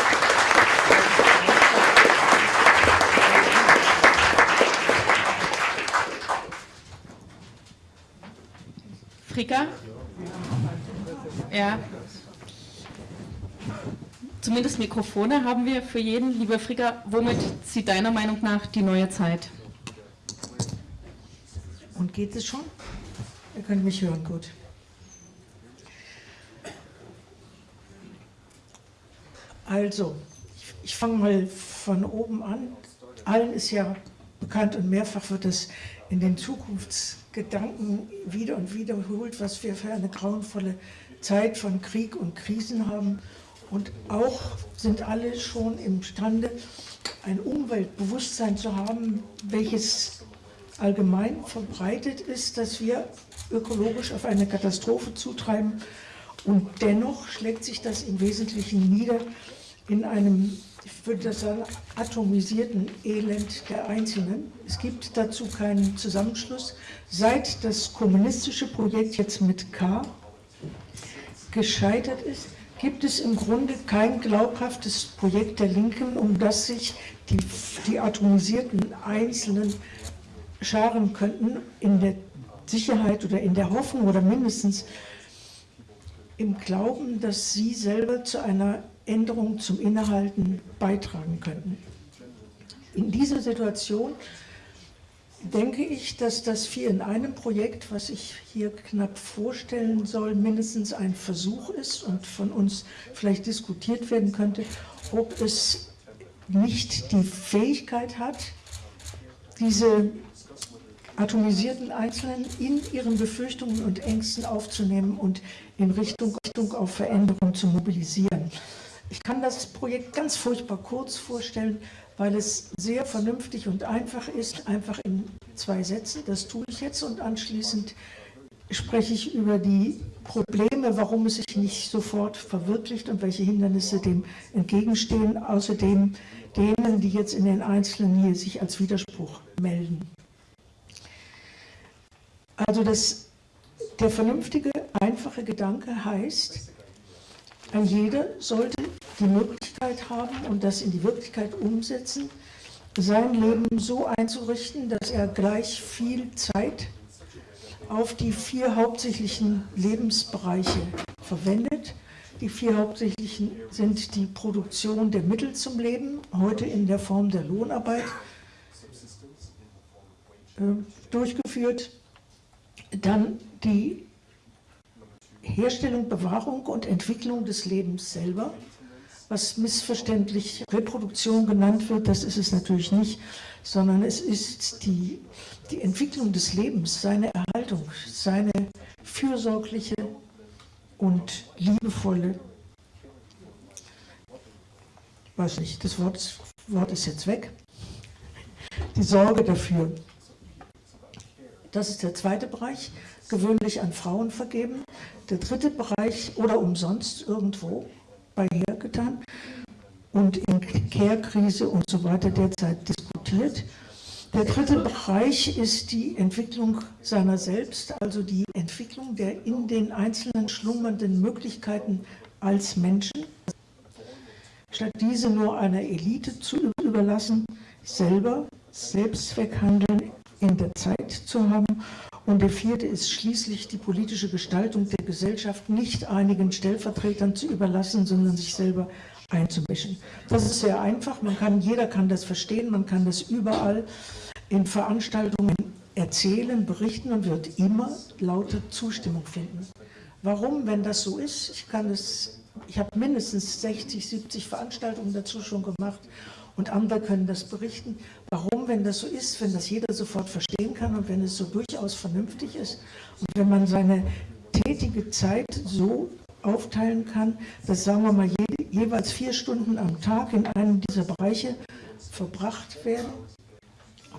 Frika? Ja. Zumindest Mikrofone haben wir für jeden. Lieber Frigga, womit zieht deiner Meinung nach die neue Zeit? Und geht es schon? Ihr könnt mich hören, gut. Also, ich, ich fange mal von oben an. Allen ist ja bekannt und mehrfach wird es in den Zukunftsgedanken wieder und wiederholt, was wir für eine grauenvolle Zeit von Krieg und Krisen haben. Und auch sind alle schon imstande, ein Umweltbewusstsein zu haben, welches allgemein verbreitet ist, dass wir ökologisch auf eine Katastrophe zutreiben. Und dennoch schlägt sich das im Wesentlichen nieder in einem, ich würde das sagen, atomisierten Elend der Einzelnen. Es gibt dazu keinen Zusammenschluss. Seit das kommunistische Projekt jetzt mit K gescheitert ist, gibt es im Grunde kein glaubhaftes Projekt der Linken, um das sich die, die atomisierten Einzelnen scharen könnten in der Sicherheit oder in der Hoffnung oder mindestens im Glauben, dass sie selber zu einer Änderung zum Innehalten beitragen könnten. In dieser Situation denke ich, dass das Vier in einem Projekt, was ich hier knapp vorstellen soll, mindestens ein Versuch ist und von uns vielleicht diskutiert werden könnte, ob es nicht die Fähigkeit hat, diese atomisierten Einzelnen in ihren Befürchtungen und Ängsten aufzunehmen und in Richtung, Richtung auf Veränderung zu mobilisieren. Ich kann das Projekt ganz furchtbar kurz vorstellen, weil es sehr vernünftig und einfach ist, einfach in zwei Sätzen. Das tue ich jetzt und anschließend spreche ich über die Probleme, warum es sich nicht sofort verwirklicht und welche Hindernisse dem entgegenstehen, außerdem denen, die jetzt in den Einzelnen hier sich als Widerspruch melden. Also das, der vernünftige, einfache Gedanke heißt, ein jeder sollte die Möglichkeit haben und das in die Wirklichkeit umsetzen, sein Leben so einzurichten, dass er gleich viel Zeit auf die vier hauptsächlichen Lebensbereiche verwendet. Die vier hauptsächlichen sind die Produktion der Mittel zum Leben, heute in der Form der Lohnarbeit äh, durchgeführt. Dann die Herstellung, Bewahrung und Entwicklung des Lebens selber, was missverständlich Reproduktion genannt wird, das ist es natürlich nicht, sondern es ist die, die Entwicklung des Lebens, seine Erhaltung, seine fürsorgliche und liebevolle, weiß nicht, das Wort, Wort ist jetzt weg, die Sorge dafür. Das ist der zweite Bereich, gewöhnlich an Frauen vergeben. Der dritte Bereich oder umsonst irgendwo bei hergetan und in Care-Krise und so weiter derzeit diskutiert. Der dritte Bereich ist die Entwicklung seiner selbst, also die Entwicklung der in den einzelnen schlummernden Möglichkeiten als Menschen, statt diese nur einer Elite zu überlassen, selber Selbstzweckhandeln in der Zeit zu haben. Und der vierte ist schließlich die politische Gestaltung der Gesellschaft nicht einigen Stellvertretern zu überlassen, sondern sich selber einzumischen. Das ist sehr einfach, man kann, jeder kann das verstehen, man kann das überall in Veranstaltungen erzählen, berichten und wird immer laute Zustimmung finden. Warum, wenn das so ist? Ich kann es, ich habe mindestens 60, 70 Veranstaltungen dazu schon gemacht und andere können das berichten. Warum, wenn das so ist, wenn das jeder sofort verstehen kann und wenn es so durchaus vernünftig ist und wenn man seine tätige Zeit so aufteilen kann, dass, sagen wir mal, je, jeweils vier Stunden am Tag in einem dieser Bereiche verbracht werden.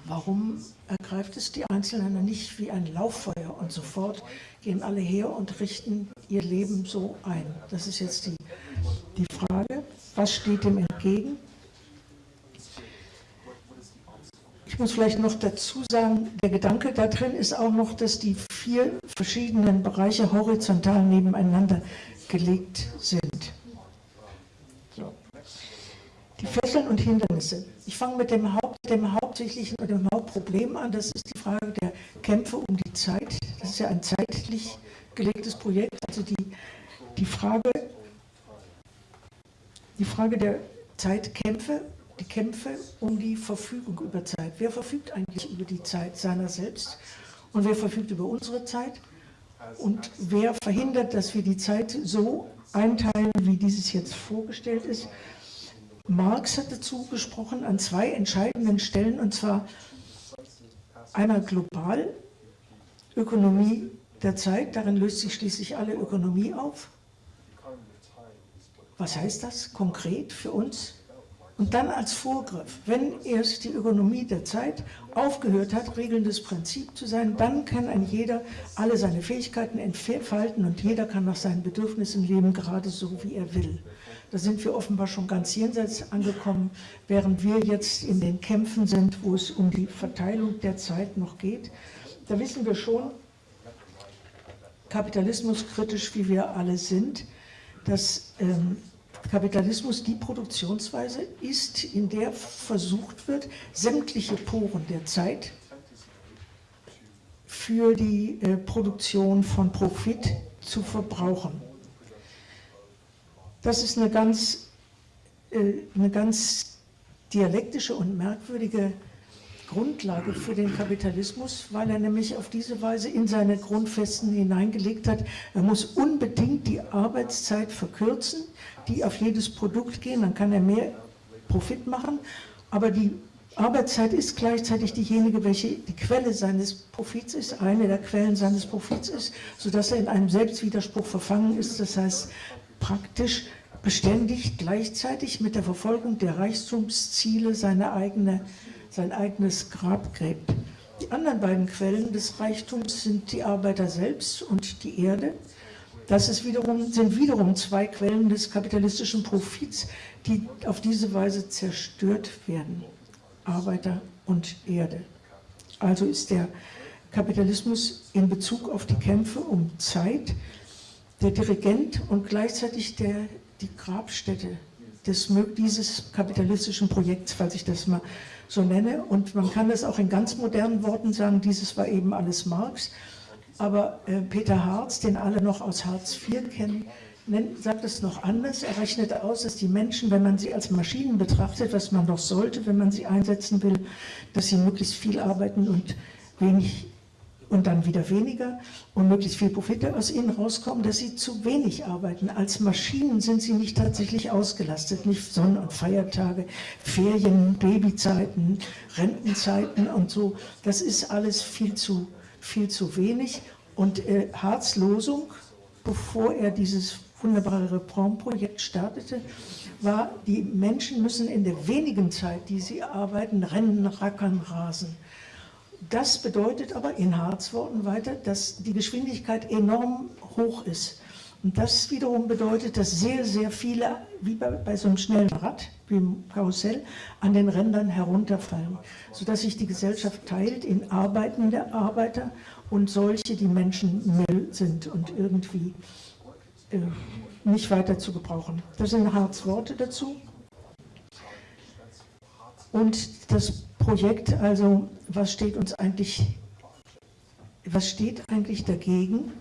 Warum ergreift es die Einzelnen nicht wie ein Lauffeuer und sofort gehen alle her und richten ihr Leben so ein? Das ist jetzt die, die Frage. Was steht dem entgegen? Ich muss vielleicht noch dazu sagen, der Gedanke da drin ist auch noch, dass die vier verschiedenen Bereiche horizontal nebeneinander gelegt sind. So. Die Fesseln und Hindernisse. Ich fange mit dem, Haupt, dem hauptsächlichen mit dem Hauptproblem an. Das ist die Frage der Kämpfe um die Zeit. Das ist ja ein zeitlich gelegtes Projekt. Also die, die, Frage, die Frage der Zeitkämpfe Kämpfe um die Verfügung über Zeit. Wer verfügt eigentlich über die Zeit seiner selbst und wer verfügt über unsere Zeit und wer verhindert, dass wir die Zeit so einteilen, wie dieses jetzt vorgestellt ist. Marx hat dazu gesprochen an zwei entscheidenden Stellen, und zwar einmal global, Ökonomie der Zeit, darin löst sich schließlich alle Ökonomie auf. Was heißt das konkret für uns? Und dann als Vorgriff, wenn erst die Ökonomie der Zeit aufgehört hat, regelndes Prinzip zu sein, dann kann ein jeder alle seine Fähigkeiten entfalten und jeder kann nach seinen Bedürfnissen leben, gerade so, wie er will. Da sind wir offenbar schon ganz jenseits angekommen, während wir jetzt in den Kämpfen sind, wo es um die Verteilung der Zeit noch geht. Da wissen wir schon, kapitalismuskritisch wie wir alle sind, dass ähm, Kapitalismus die Produktionsweise ist, in der versucht wird, sämtliche Poren der Zeit für die äh, Produktion von Profit zu verbrauchen. Das ist eine ganz, äh, eine ganz dialektische und merkwürdige Grundlage für den Kapitalismus, weil er nämlich auf diese Weise in seine Grundfesten hineingelegt hat, er muss unbedingt die Arbeitszeit verkürzen, die auf jedes Produkt gehen, dann kann er mehr Profit machen, aber die Arbeitszeit ist gleichzeitig diejenige, welche die Quelle seines Profits ist, eine der Quellen seines Profits ist, sodass er in einem Selbstwiderspruch verfangen ist, das heißt praktisch beständig gleichzeitig mit der Verfolgung der Reichtumsziele seine eigene sein eigenes Grab gräbt. Die anderen beiden Quellen des Reichtums sind die Arbeiter selbst und die Erde. Das ist wiederum, sind wiederum zwei Quellen des kapitalistischen Profits, die auf diese Weise zerstört werden. Arbeiter und Erde. Also ist der Kapitalismus in Bezug auf die Kämpfe um Zeit der Dirigent und gleichzeitig der, die Grabstätte des, dieses kapitalistischen Projekts, falls ich das mal so nenne. Und man kann das auch in ganz modernen Worten sagen, dieses war eben alles Marx. Aber äh, Peter Harz, den alle noch aus Hartz IV kennen, nennt, sagt es noch anders. Er rechnet aus, dass die Menschen, wenn man sie als Maschinen betrachtet, was man doch sollte, wenn man sie einsetzen will, dass sie möglichst viel arbeiten und wenig und dann wieder weniger und möglichst viel Profite aus ihnen rauskommen, dass sie zu wenig arbeiten. Als Maschinen sind sie nicht tatsächlich ausgelastet, nicht Sonn- und Feiertage, Ferien, Babyzeiten, Rentenzeiten und so. Das ist alles viel zu, viel zu wenig. Und äh, Harz Losung, bevor er dieses wunderbare Reformprojekt startete, war, die Menschen müssen in der wenigen Zeit, die sie arbeiten, rennen, rackern, rasen. Das bedeutet aber in Harzworten weiter, dass die Geschwindigkeit enorm hoch ist. Und das wiederum bedeutet, dass sehr, sehr viele, wie bei, bei, so einem schnellen Rad, wie im Karussell, an den Rändern herunterfallen, sodass sich die Gesellschaft teilt in arbeitende Arbeiter und solche, die Menschen Müll sind und irgendwie äh, nicht weiter zu gebrauchen. Das sind Harzworte dazu. Und das Projekt, also was steht uns eigentlich, was steht eigentlich dagegen?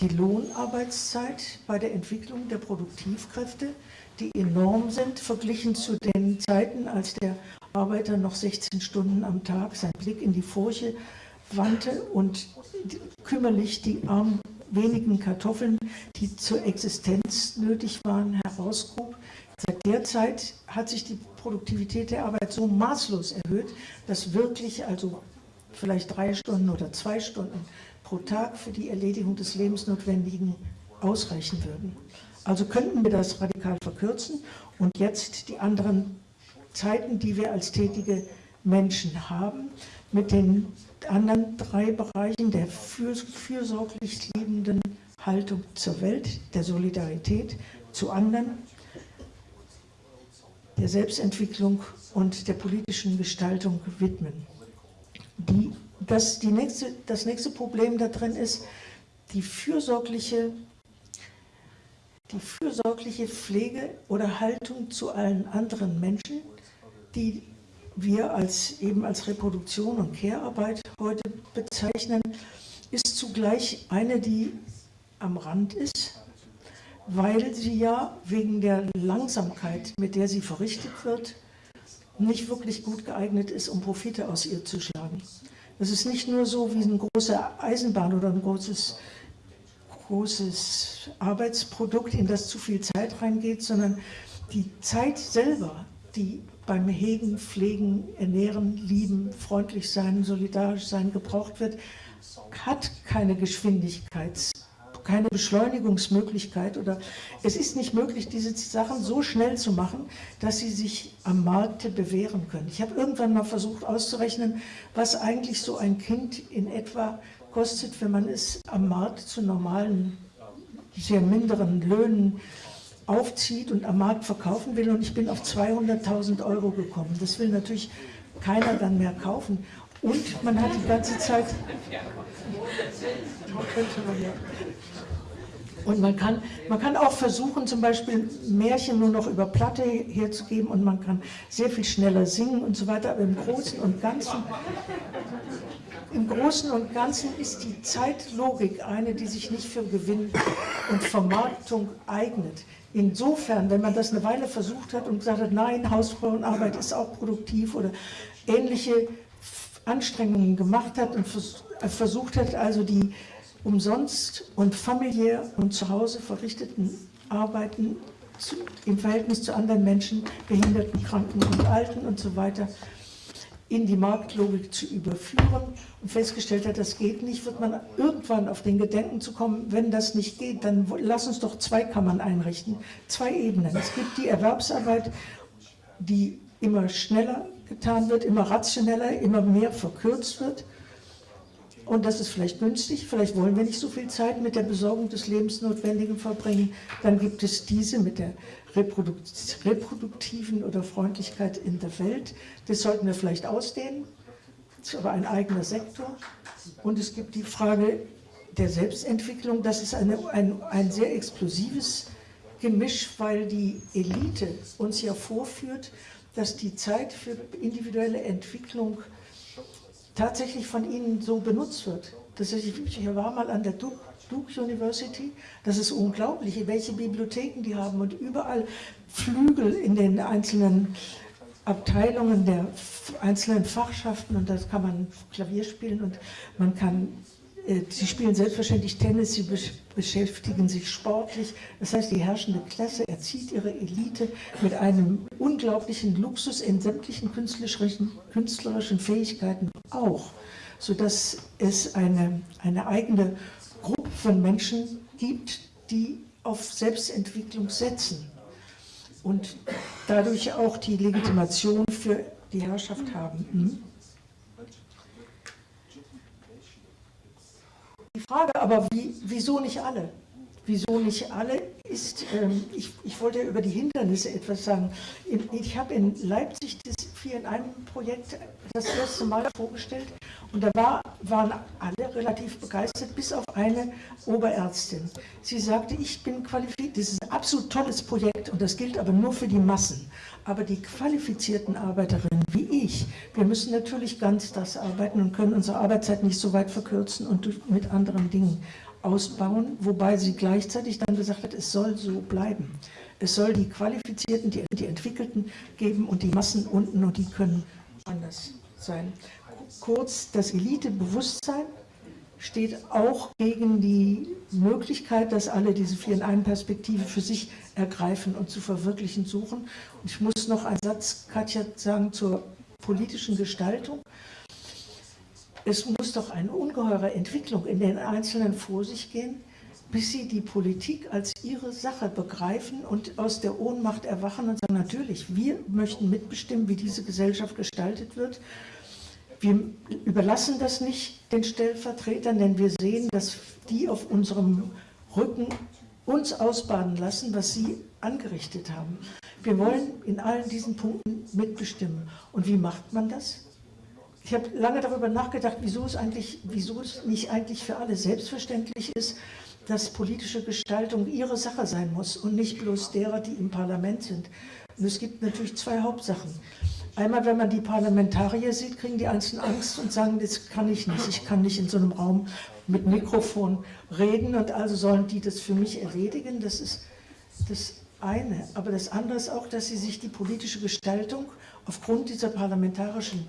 Die Lohnarbeitszeit bei der Entwicklung der Produktivkräfte, die enorm sind, verglichen zu den Zeiten, als der Arbeiter noch 16 Stunden am Tag seinen Blick in die Furche wandte und kümmerlich die armen wenigen Kartoffeln, die zur Existenz nötig waren, herausgrub. Seit der Zeit hat sich die Produktivität der Arbeit so maßlos erhöht, dass wirklich also vielleicht drei Stunden oder zwei Stunden pro Tag für die Erledigung des Lebensnotwendigen ausreichen würden. Also könnten wir das radikal verkürzen und jetzt die anderen Zeiten, die wir als tätige Menschen haben, mit den anderen drei Bereichen der fürsorglich liebenden Haltung zur Welt, der Solidarität zu anderen der Selbstentwicklung und der politischen Gestaltung widmen. Die, das, die nächste, das nächste Problem da drin ist die fürsorgliche, die fürsorgliche Pflege oder Haltung zu allen anderen Menschen, die wir als, eben als Reproduktion und Care-Arbeit heute bezeichnen, ist zugleich eine, die am Rand ist, weil sie ja wegen der Langsamkeit, mit der sie verrichtet wird, nicht wirklich gut geeignet ist, um Profite aus ihr zu schlagen. Das ist nicht nur so wie eine große Eisenbahn oder ein großes, großes Arbeitsprodukt, in das zu viel Zeit reingeht, sondern die Zeit selber, die beim Hegen, Pflegen, Ernähren, Lieben, freundlich sein, solidarisch sein gebraucht wird, hat keine Geschwindigkeits- keine Beschleunigungsmöglichkeit oder es ist nicht möglich, diese Sachen so schnell zu machen, dass sie sich am Markte bewähren können. Ich habe irgendwann mal versucht auszurechnen, was eigentlich so ein Kind in etwa kostet, wenn man es am Markt zu normalen, sehr minderen Löhnen aufzieht und am Markt verkaufen will und ich bin auf 200.000 Euro gekommen. Das will natürlich keiner dann mehr kaufen. Und man hat die ganze Zeit... Und man kann, man kann auch versuchen, zum Beispiel Märchen nur noch über Platte herzugeben und man kann sehr viel schneller singen und so weiter, aber im Großen und Ganzen, im Großen und Ganzen ist die Zeitlogik eine, die sich nicht für Gewinn und Vermarktung eignet. Insofern, wenn man das eine Weile versucht hat und gesagt hat, nein, Hausfrauenarbeit ist auch produktiv oder ähnliche Anstrengungen gemacht hat und versucht hat, also die umsonst und familiär und zu Hause verrichteten Arbeiten zu, im Verhältnis zu anderen Menschen, Behinderten, Kranken und Alten und so weiter, in die Marktlogik zu überführen und festgestellt hat, das geht nicht, wird man irgendwann auf den Gedenken zu kommen, wenn das nicht geht, dann lass uns doch zwei Kammern einrichten, zwei Ebenen. Es gibt die Erwerbsarbeit, die immer schneller getan wird, immer rationeller, immer mehr verkürzt wird und das ist vielleicht günstig, vielleicht wollen wir nicht so viel Zeit mit der Besorgung des Lebensnotwendigen verbringen. Dann gibt es diese mit der reproduktiven oder Freundlichkeit in der Welt. Das sollten wir vielleicht ausdehnen. Das ist aber ein eigener Sektor. Und es gibt die Frage der Selbstentwicklung. Das ist eine, ein, ein sehr explosives Gemisch, weil die Elite uns ja vorführt, dass die Zeit für individuelle Entwicklung tatsächlich von ihnen so benutzt wird. Das ist, ich war mal an der Duke, Duke University, das ist unglaublich, welche Bibliotheken die haben. Und überall Flügel in den einzelnen Abteilungen der einzelnen Fachschaften. Und das kann man Klavier spielen und man kann sie spielen selbstverständlich Tennis, sie beschäftigen sich sportlich. Das heißt, die herrschende Klasse erzieht ihre Elite mit einem unglaublichen Luxus in sämtlichen künstlerischen, künstlerischen Fähigkeiten auch, sodass es eine, eine eigene Gruppe von Menschen gibt, die auf Selbstentwicklung setzen und dadurch auch die Legitimation für die Herrschaft haben. Hm? Frage aber, wie, wieso nicht alle? Wieso nicht alle ist, ähm, ich, ich wollte über die Hindernisse etwas sagen. Ich habe in Leipzig das Vier in einem Projekt das erste Mal vorgestellt und da war, waren alle relativ begeistert, bis auf eine Oberärztin. Sie sagte, ich bin qualifiziert, das ist ein absolut tolles Projekt und das gilt aber nur für die Massen. Aber die qualifizierten Arbeiterinnen wie ich, wir müssen natürlich ganz das arbeiten und können unsere Arbeitszeit nicht so weit verkürzen und mit anderen Dingen ausbauen, wobei sie gleichzeitig dann gesagt hat, es soll so bleiben. Es soll die Qualifizierten, die, die Entwickelten geben und die Massen unten und die können anders sein. Kurz, das Elitebewusstsein steht auch gegen die Möglichkeit, dass alle diese vier in einen Perspektive für sich ergreifen und zu verwirklichen suchen. Und ich muss noch einen Satz, Katja, sagen zur politischen Gestaltung. Es muss doch eine ungeheure Entwicklung in den Einzelnen vor sich gehen, bis sie die Politik als ihre Sache begreifen und aus der Ohnmacht erwachen und sagen, natürlich, wir möchten mitbestimmen, wie diese Gesellschaft gestaltet wird. Wir überlassen das nicht den Stellvertretern, denn wir sehen, dass die auf unserem Rücken uns ausbaden lassen, was sie angerichtet haben. Wir wollen in allen diesen Punkten mitbestimmen. Und wie macht man das? Ich habe lange darüber nachgedacht, wieso es, eigentlich, wieso es nicht eigentlich für alle selbstverständlich ist, dass politische Gestaltung ihre Sache sein muss und nicht bloß derer, die im Parlament sind. Und es gibt natürlich zwei Hauptsachen. Einmal, wenn man die Parlamentarier sieht, kriegen die Einzelnen Angst und sagen, das kann ich nicht, ich kann nicht in so einem Raum mit Mikrofon reden und also sollen die das für mich erledigen. Das ist das eine. Aber das andere ist auch, dass sie sich die politische Gestaltung aufgrund dieser parlamentarischen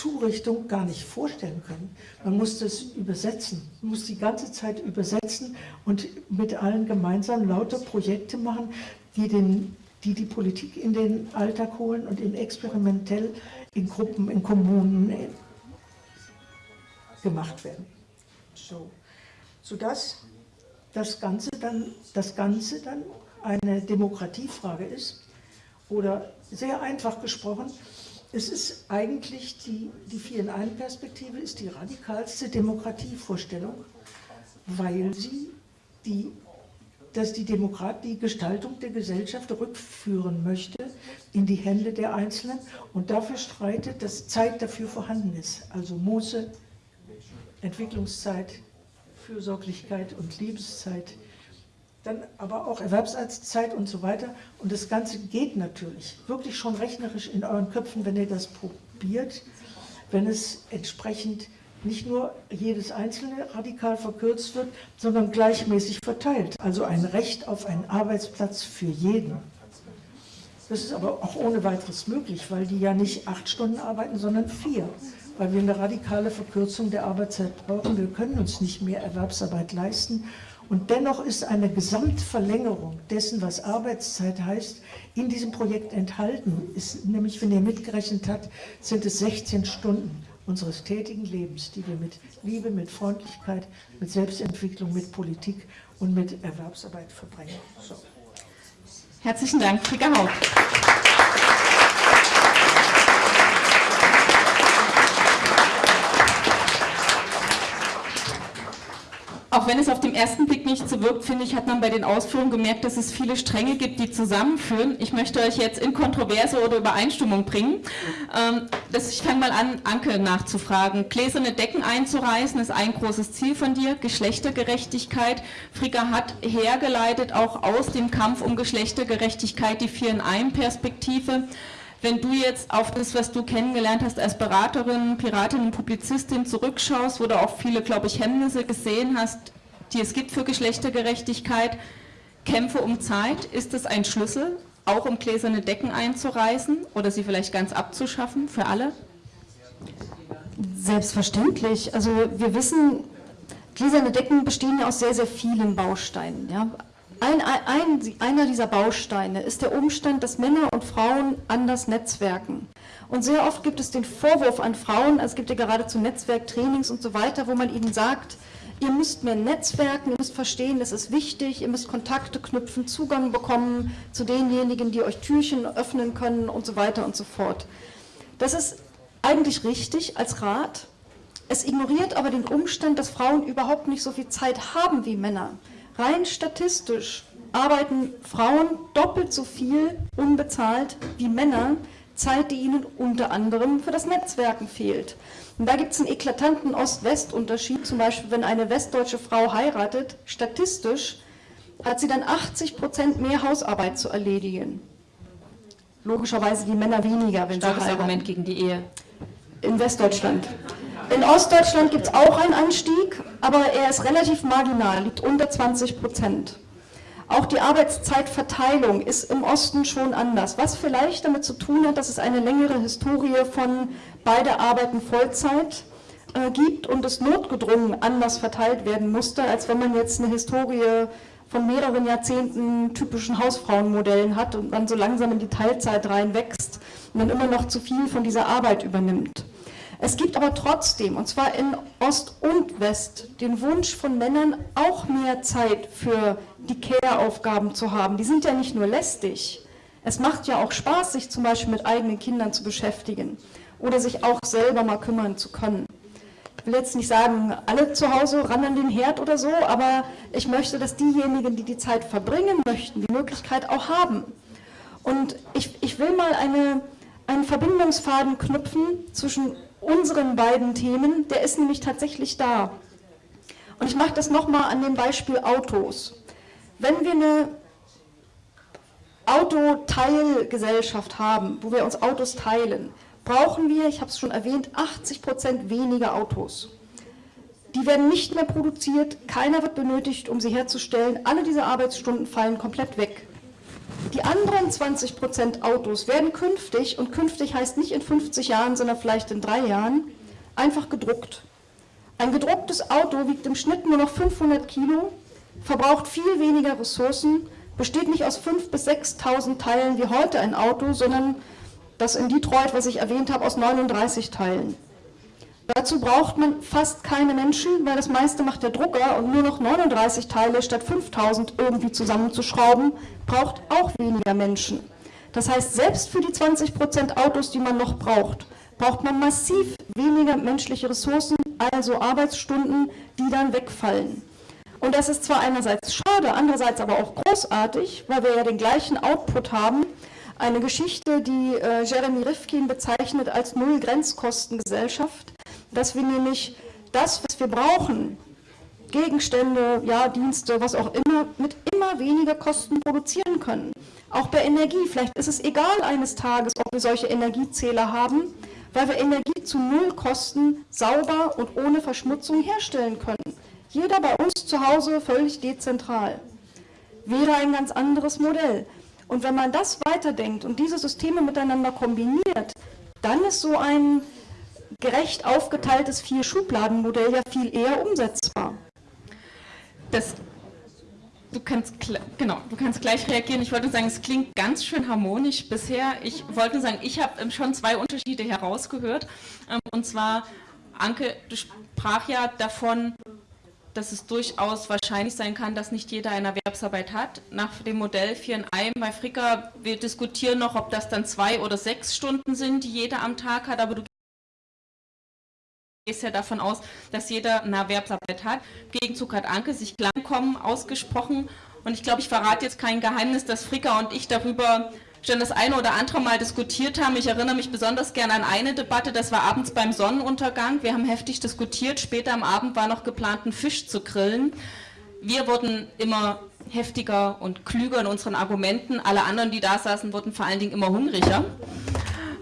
Zurichtung gar nicht vorstellen können. Man muss das übersetzen, man muss die ganze Zeit übersetzen und mit allen gemeinsam lauter Projekte machen, die, den, die die Politik in den Alltag holen und in experimentell in Gruppen, in Kommunen äh, gemacht werden. So, sodass das Ganze dann, das Ganze dann eine Demokratiefrage ist oder sehr einfach gesprochen, es ist eigentlich die, die Vier-in-Ein-Perspektive ist die radikalste Demokratievorstellung, weil sie die, dass die Demokrat die Gestaltung der Gesellschaft rückführen möchte in die Hände der Einzelnen und dafür streitet, dass Zeit dafür vorhanden ist. Also Muße, Entwicklungszeit, Fürsorglichkeit und Lebenszeit dann aber auch Erwerbsarbeitszeit und so weiter. Und das Ganze geht natürlich wirklich schon rechnerisch in euren Köpfen, wenn ihr das probiert, wenn es entsprechend nicht nur jedes einzelne radikal verkürzt wird, sondern gleichmäßig verteilt. Also ein Recht auf einen Arbeitsplatz für jeden. Das ist aber auch ohne weiteres möglich, weil die ja nicht acht Stunden arbeiten, sondern vier. Weil wir eine radikale Verkürzung der Arbeitszeit brauchen. Wir können uns nicht mehr Erwerbsarbeit leisten. Und dennoch ist eine Gesamtverlängerung dessen, was Arbeitszeit heißt, in diesem Projekt enthalten. Ist, nämlich, wenn ihr mitgerechnet habt, sind es 16 Stunden unseres tätigen Lebens, die wir mit Liebe, mit Freundlichkeit, mit Selbstentwicklung, mit Politik und mit Erwerbsarbeit verbringen. So. Herzlichen Dank, Frika Haug. Auch wenn es auf den ersten Blick nicht so wirkt, finde ich, hat man bei den Ausführungen gemerkt, dass es viele Stränge gibt, die zusammenführen. Ich möchte euch jetzt in Kontroverse oder Übereinstimmung bringen. Ähm, das, ich fange mal an, Anke nachzufragen. Gläserne Decken einzureißen ist ein großes Ziel von dir. Geschlechtergerechtigkeit. Frika hat hergeleitet auch aus dem Kampf um Geschlechtergerechtigkeit die Vier in einem Perspektive. Wenn du jetzt auf das, was du kennengelernt hast als Beraterin, Piratin und Publizistin zurückschaust, wo du auch viele, glaube ich, Hemmnisse gesehen hast, die es gibt für Geschlechtergerechtigkeit, Kämpfe um Zeit, ist das ein Schlüssel, auch um gläserne Decken einzureißen oder sie vielleicht ganz abzuschaffen für alle? Selbstverständlich. Also wir wissen, gläserne Decken bestehen ja aus sehr, sehr vielen Bausteinen. Ja? Ein, ein, einer dieser Bausteine ist der Umstand, dass Männer und Frauen anders netzwerken. Und sehr oft gibt es den Vorwurf an Frauen, also es gibt ja geradezu Netzwerktrainings und so weiter, wo man ihnen sagt, ihr müsst mehr netzwerken, ihr müsst verstehen, das ist wichtig, ihr müsst Kontakte knüpfen, Zugang bekommen zu denjenigen, die euch Türchen öffnen können und so weiter und so fort. Das ist eigentlich richtig als Rat. Es ignoriert aber den Umstand, dass Frauen überhaupt nicht so viel Zeit haben wie Männer. Rein statistisch arbeiten Frauen doppelt so viel unbezahlt wie Männer, Zeit, die ihnen unter anderem für das Netzwerken fehlt. Und da gibt es einen eklatanten Ost-West-Unterschied. Zum Beispiel, wenn eine westdeutsche Frau heiratet, statistisch hat sie dann 80 Prozent mehr Hausarbeit zu erledigen. Logischerweise die Männer weniger, wenn Starkes sie heiraten. Argument gegen die Ehe. In Westdeutschland. In Ostdeutschland gibt es auch einen Anstieg, aber er ist relativ marginal, liegt unter 20 Prozent. Auch die Arbeitszeitverteilung ist im Osten schon anders, was vielleicht damit zu tun hat, dass es eine längere Historie von beide arbeiten Vollzeit äh, gibt und es notgedrungen anders verteilt werden musste, als wenn man jetzt eine Historie von mehreren Jahrzehnten typischen Hausfrauenmodellen hat und man so langsam in die Teilzeit reinwächst und dann immer noch zu viel von dieser Arbeit übernimmt. Es gibt aber trotzdem, und zwar in Ost und West, den Wunsch von Männern, auch mehr Zeit für die Care-Aufgaben zu haben. Die sind ja nicht nur lästig. Es macht ja auch Spaß, sich zum Beispiel mit eigenen Kindern zu beschäftigen oder sich auch selber mal kümmern zu können. Ich will jetzt nicht sagen, alle zu Hause ran an den Herd oder so, aber ich möchte, dass diejenigen, die die Zeit verbringen möchten, die Möglichkeit auch haben. Und ich, ich will mal eine, einen Verbindungsfaden knüpfen zwischen unseren beiden Themen, der ist nämlich tatsächlich da. Und ich mache das nochmal an dem Beispiel Autos. Wenn wir eine Autoteilgesellschaft haben, wo wir uns Autos teilen, brauchen wir, ich habe es schon erwähnt, 80 Prozent weniger Autos. Die werden nicht mehr produziert, keiner wird benötigt, um sie herzustellen. Alle diese Arbeitsstunden fallen komplett weg. Die anderen 20 Prozent Autos werden künftig, und künftig heißt nicht in 50 Jahren, sondern vielleicht in drei Jahren, einfach gedruckt. Ein gedrucktes Auto wiegt im Schnitt nur noch 500 Kilo, verbraucht viel weniger Ressourcen, besteht nicht aus 5.000 bis 6.000 Teilen wie heute ein Auto, sondern das in Detroit, was ich erwähnt habe, aus 39 Teilen. Dazu braucht man fast keine Menschen, weil das meiste macht der Drucker und nur noch 39 Teile statt 5000 irgendwie zusammenzuschrauben, braucht auch weniger Menschen. Das heißt, selbst für die 20% Autos, die man noch braucht, braucht man massiv weniger menschliche Ressourcen, also Arbeitsstunden, die dann wegfallen. Und das ist zwar einerseits schade, andererseits aber auch großartig, weil wir ja den gleichen Output haben. Eine Geschichte, die äh, Jeremy Rifkin bezeichnet als Null-Grenzkostengesellschaft dass wir nämlich das, was wir brauchen, Gegenstände, ja, Dienste, was auch immer, mit immer weniger Kosten produzieren können. Auch bei Energie, vielleicht ist es egal eines Tages, ob wir solche Energiezähler haben, weil wir Energie zu Nullkosten sauber und ohne Verschmutzung herstellen können. Jeder bei uns zu Hause völlig dezentral. Wäre ein ganz anderes Modell. Und wenn man das weiterdenkt und diese Systeme miteinander kombiniert, dann ist so ein gerecht aufgeteiltes Vier-Schubladen-Modell ja viel eher umsetzbar. Das, du, kannst, genau, du kannst gleich reagieren. Ich wollte sagen, es klingt ganz schön harmonisch bisher. Ich wollte sagen, ich habe ähm, schon zwei Unterschiede herausgehört. Ähm, und zwar, Anke, du sprach ja davon, dass es durchaus wahrscheinlich sein kann, dass nicht jeder eine Erwerbsarbeit hat. Nach dem Modell 4 in einem bei Fricka, wir diskutieren noch, ob das dann zwei oder sechs Stunden sind, die jeder am Tag hat, aber du gehst ja davon aus, dass jeder eine Erwerbsarbeit hat. Im Gegenzug hat Anke sich Klangkommen ausgesprochen und ich glaube, ich verrate jetzt kein Geheimnis, dass Fricka und ich darüber schon das eine oder andere Mal diskutiert haben. Ich erinnere mich besonders gerne an eine Debatte, das war abends beim Sonnenuntergang. Wir haben heftig diskutiert, später am Abend war noch geplant, einen Fisch zu grillen. Wir wurden immer heftiger und klüger in unseren Argumenten. Alle anderen, die da saßen, wurden vor allen Dingen immer hungriger.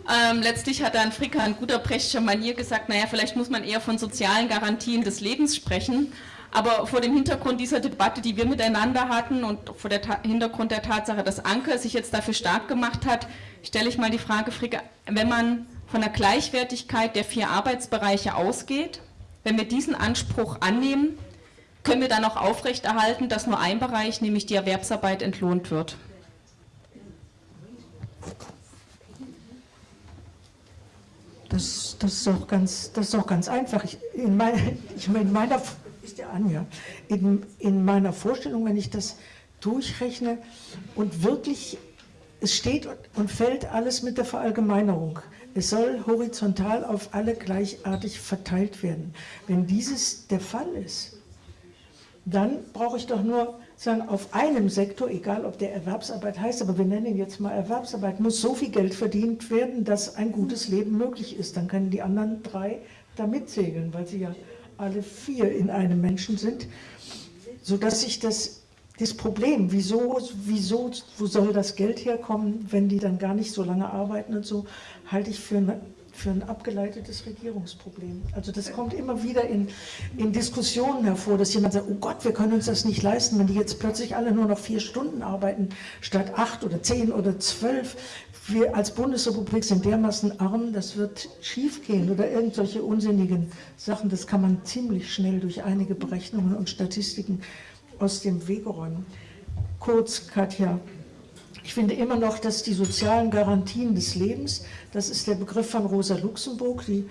Ähm, letztlich hat dann Fricka in guter Brechtscher Manier gesagt, naja, vielleicht muss man eher von sozialen Garantien des Lebens sprechen. Aber vor dem Hintergrund dieser Debatte, die wir miteinander hatten und vor dem Hintergrund der Tatsache, dass Anke sich jetzt dafür stark gemacht hat, stelle ich mal die Frage, Fricke, wenn man von der Gleichwertigkeit der vier Arbeitsbereiche ausgeht, wenn wir diesen Anspruch annehmen, können wir dann auch aufrechterhalten, dass nur ein Bereich, nämlich die Erwerbsarbeit, entlohnt wird? Das, das, ist, auch ganz, das ist auch ganz einfach. Ich, in, mein, ich, in meiner ist der Anja. In, in meiner Vorstellung, wenn ich das durchrechne und wirklich, es steht und fällt alles mit der Verallgemeinerung. Es soll horizontal auf alle gleichartig verteilt werden. Wenn dieses der Fall ist, dann brauche ich doch nur sagen, auf einem Sektor, egal ob der Erwerbsarbeit heißt, aber wir nennen ihn jetzt mal Erwerbsarbeit, muss so viel Geld verdient werden, dass ein gutes Leben möglich ist. Dann können die anderen drei da mitsegeln, weil sie ja alle vier in einem Menschen sind, sodass sich das, das Problem, wieso, wieso, wo soll das Geld herkommen, wenn die dann gar nicht so lange arbeiten und so, halte ich für, eine, für ein abgeleitetes Regierungsproblem. Also das kommt immer wieder in, in Diskussionen hervor, dass jemand sagt, oh Gott, wir können uns das nicht leisten, wenn die jetzt plötzlich alle nur noch vier Stunden arbeiten, statt acht oder zehn oder zwölf wir als Bundesrepublik sind dermaßen arm, das wird schiefgehen oder irgendwelche unsinnigen Sachen, das kann man ziemlich schnell durch einige Berechnungen und Statistiken aus dem Wege räumen. Kurz, Katja, ich finde immer noch, dass die sozialen Garantien des Lebens, das ist der Begriff von Rosa Luxemburg, die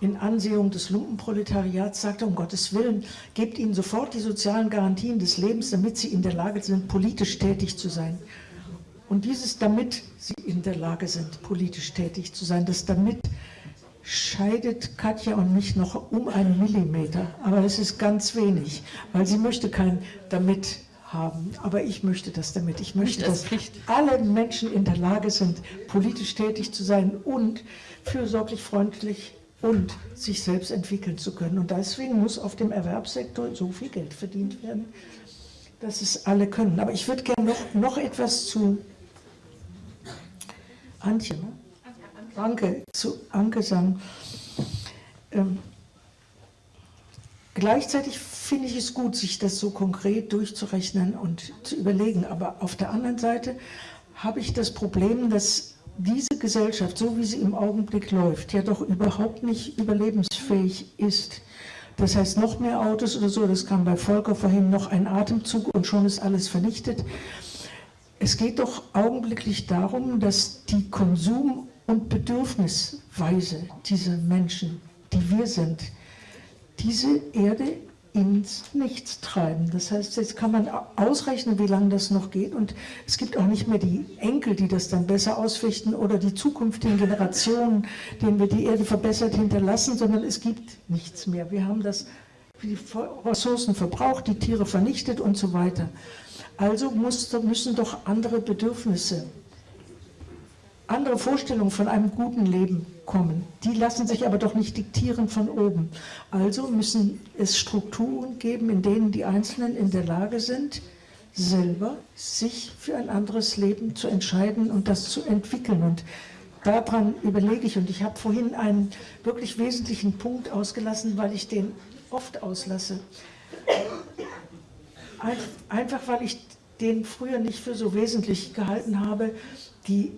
in Ansehung des Lumpenproletariats sagte, um Gottes Willen, gebt ihnen sofort die sozialen Garantien des Lebens, damit sie in der Lage sind, politisch tätig zu sein. Und dieses damit sie in der Lage sind, politisch tätig zu sein, das damit scheidet Katja und mich noch um einen Millimeter. Aber es ist ganz wenig, weil sie möchte kein damit haben. Aber ich möchte das damit. Ich möchte, dass alle Menschen in der Lage sind, politisch tätig zu sein und fürsorglich, freundlich und sich selbst entwickeln zu können. Und deswegen muss auf dem Erwerbssektor so viel Geld verdient werden, dass es alle können. Aber ich würde gerne noch, noch etwas zu Antje, ne? Anke, zu Anke sagen. Ähm, gleichzeitig finde ich es gut, sich das so konkret durchzurechnen und zu überlegen. Aber auf der anderen Seite habe ich das Problem, dass diese Gesellschaft, so wie sie im Augenblick läuft, ja doch überhaupt nicht überlebensfähig ist. Das heißt, noch mehr Autos oder so, das kam bei Volker vorhin, noch ein Atemzug und schon ist alles vernichtet. Es geht doch augenblicklich darum, dass die Konsum- und Bedürfnisweise dieser Menschen, die wir sind, diese Erde ins Nichts treiben. Das heißt, jetzt kann man ausrechnen, wie lange das noch geht und es gibt auch nicht mehr die Enkel, die das dann besser ausfechten oder die zukünftigen Generationen, denen wir die Erde verbessert hinterlassen, sondern es gibt nichts mehr. Wir haben das, die Ressourcen verbraucht, die Tiere vernichtet und so weiter. Also muss, müssen doch andere Bedürfnisse andere Vorstellungen von einem guten Leben kommen. Die lassen sich aber doch nicht diktieren von oben. Also müssen es Strukturen geben, in denen die Einzelnen in der Lage sind, selber sich für ein anderes Leben zu entscheiden und das zu entwickeln. Und daran überlege ich. Und ich habe vorhin einen wirklich wesentlichen Punkt ausgelassen, weil ich den oft auslasse. Einfach weil ich den früher nicht für so wesentlich gehalten habe, die,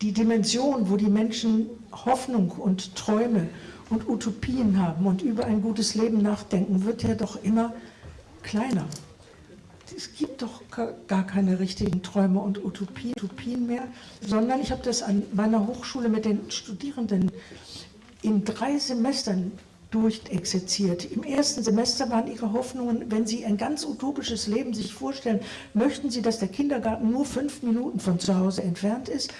die Dimension, wo die Menschen Hoffnung und Träume und Utopien haben und über ein gutes Leben nachdenken, wird ja doch immer kleiner. Es gibt doch gar keine richtigen Träume und Utopien, Utopien mehr, sondern ich habe das an meiner Hochschule mit den Studierenden in drei Semestern durchexerziert. Im ersten Semester waren ihre Hoffnungen, wenn sie ein ganz utopisches Leben sich vorstellen, möchten sie, dass der Kindergarten nur fünf Minuten von zu Hause entfernt ist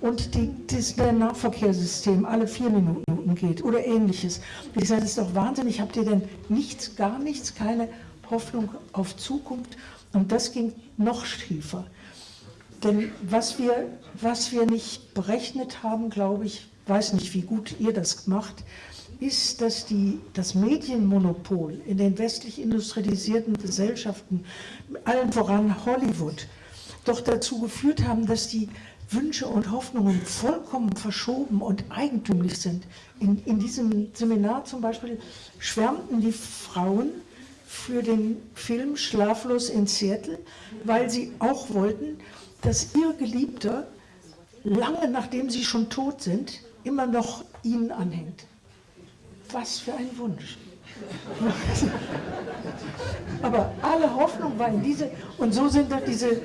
und die, das Nahverkehrssystem alle vier Minuten geht oder ähnliches. Ich sage, das ist doch wahnsinnig, habt ihr denn nichts, gar nichts, keine Hoffnung auf Zukunft? Und das ging noch tiefer. Denn was wir, was wir nicht berechnet haben, glaube ich, weiß nicht, wie gut ihr das macht, ist, dass die, das Medienmonopol in den westlich industrialisierten Gesellschaften, allen voran Hollywood, doch dazu geführt haben, dass die Wünsche und Hoffnungen vollkommen verschoben und eigentümlich sind. In, in diesem Seminar zum Beispiel schwärmten die Frauen für den Film Schlaflos in Seattle, weil sie auch wollten, dass ihr Geliebter lange nachdem sie schon tot sind, immer noch ihnen anhängt. Was für ein Wunsch. Aber alle Hoffnung war in diese, und so sind da diese,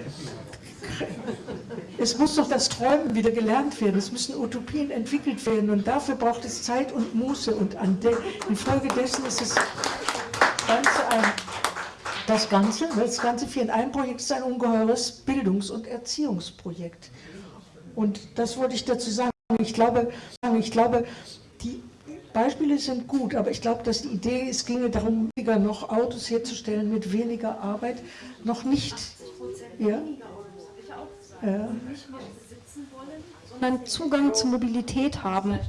es muss doch das Träumen wieder gelernt werden, es müssen Utopien entwickelt werden und dafür braucht es Zeit und Muße und an de, infolgedessen ist es Ganze ein, das Ganze, das Ganze für in einem Projekt ist ein ungeheures Bildungs- und Erziehungsprojekt. Und das wollte ich dazu sagen. Ich glaube, ich glaube Beispiele sind gut, aber ich glaube, dass die Idee, es ginge darum, weniger noch Autos herzustellen mit weniger Arbeit, noch nicht. Ja? Ja. sondern Zugang zur Mobilität haben.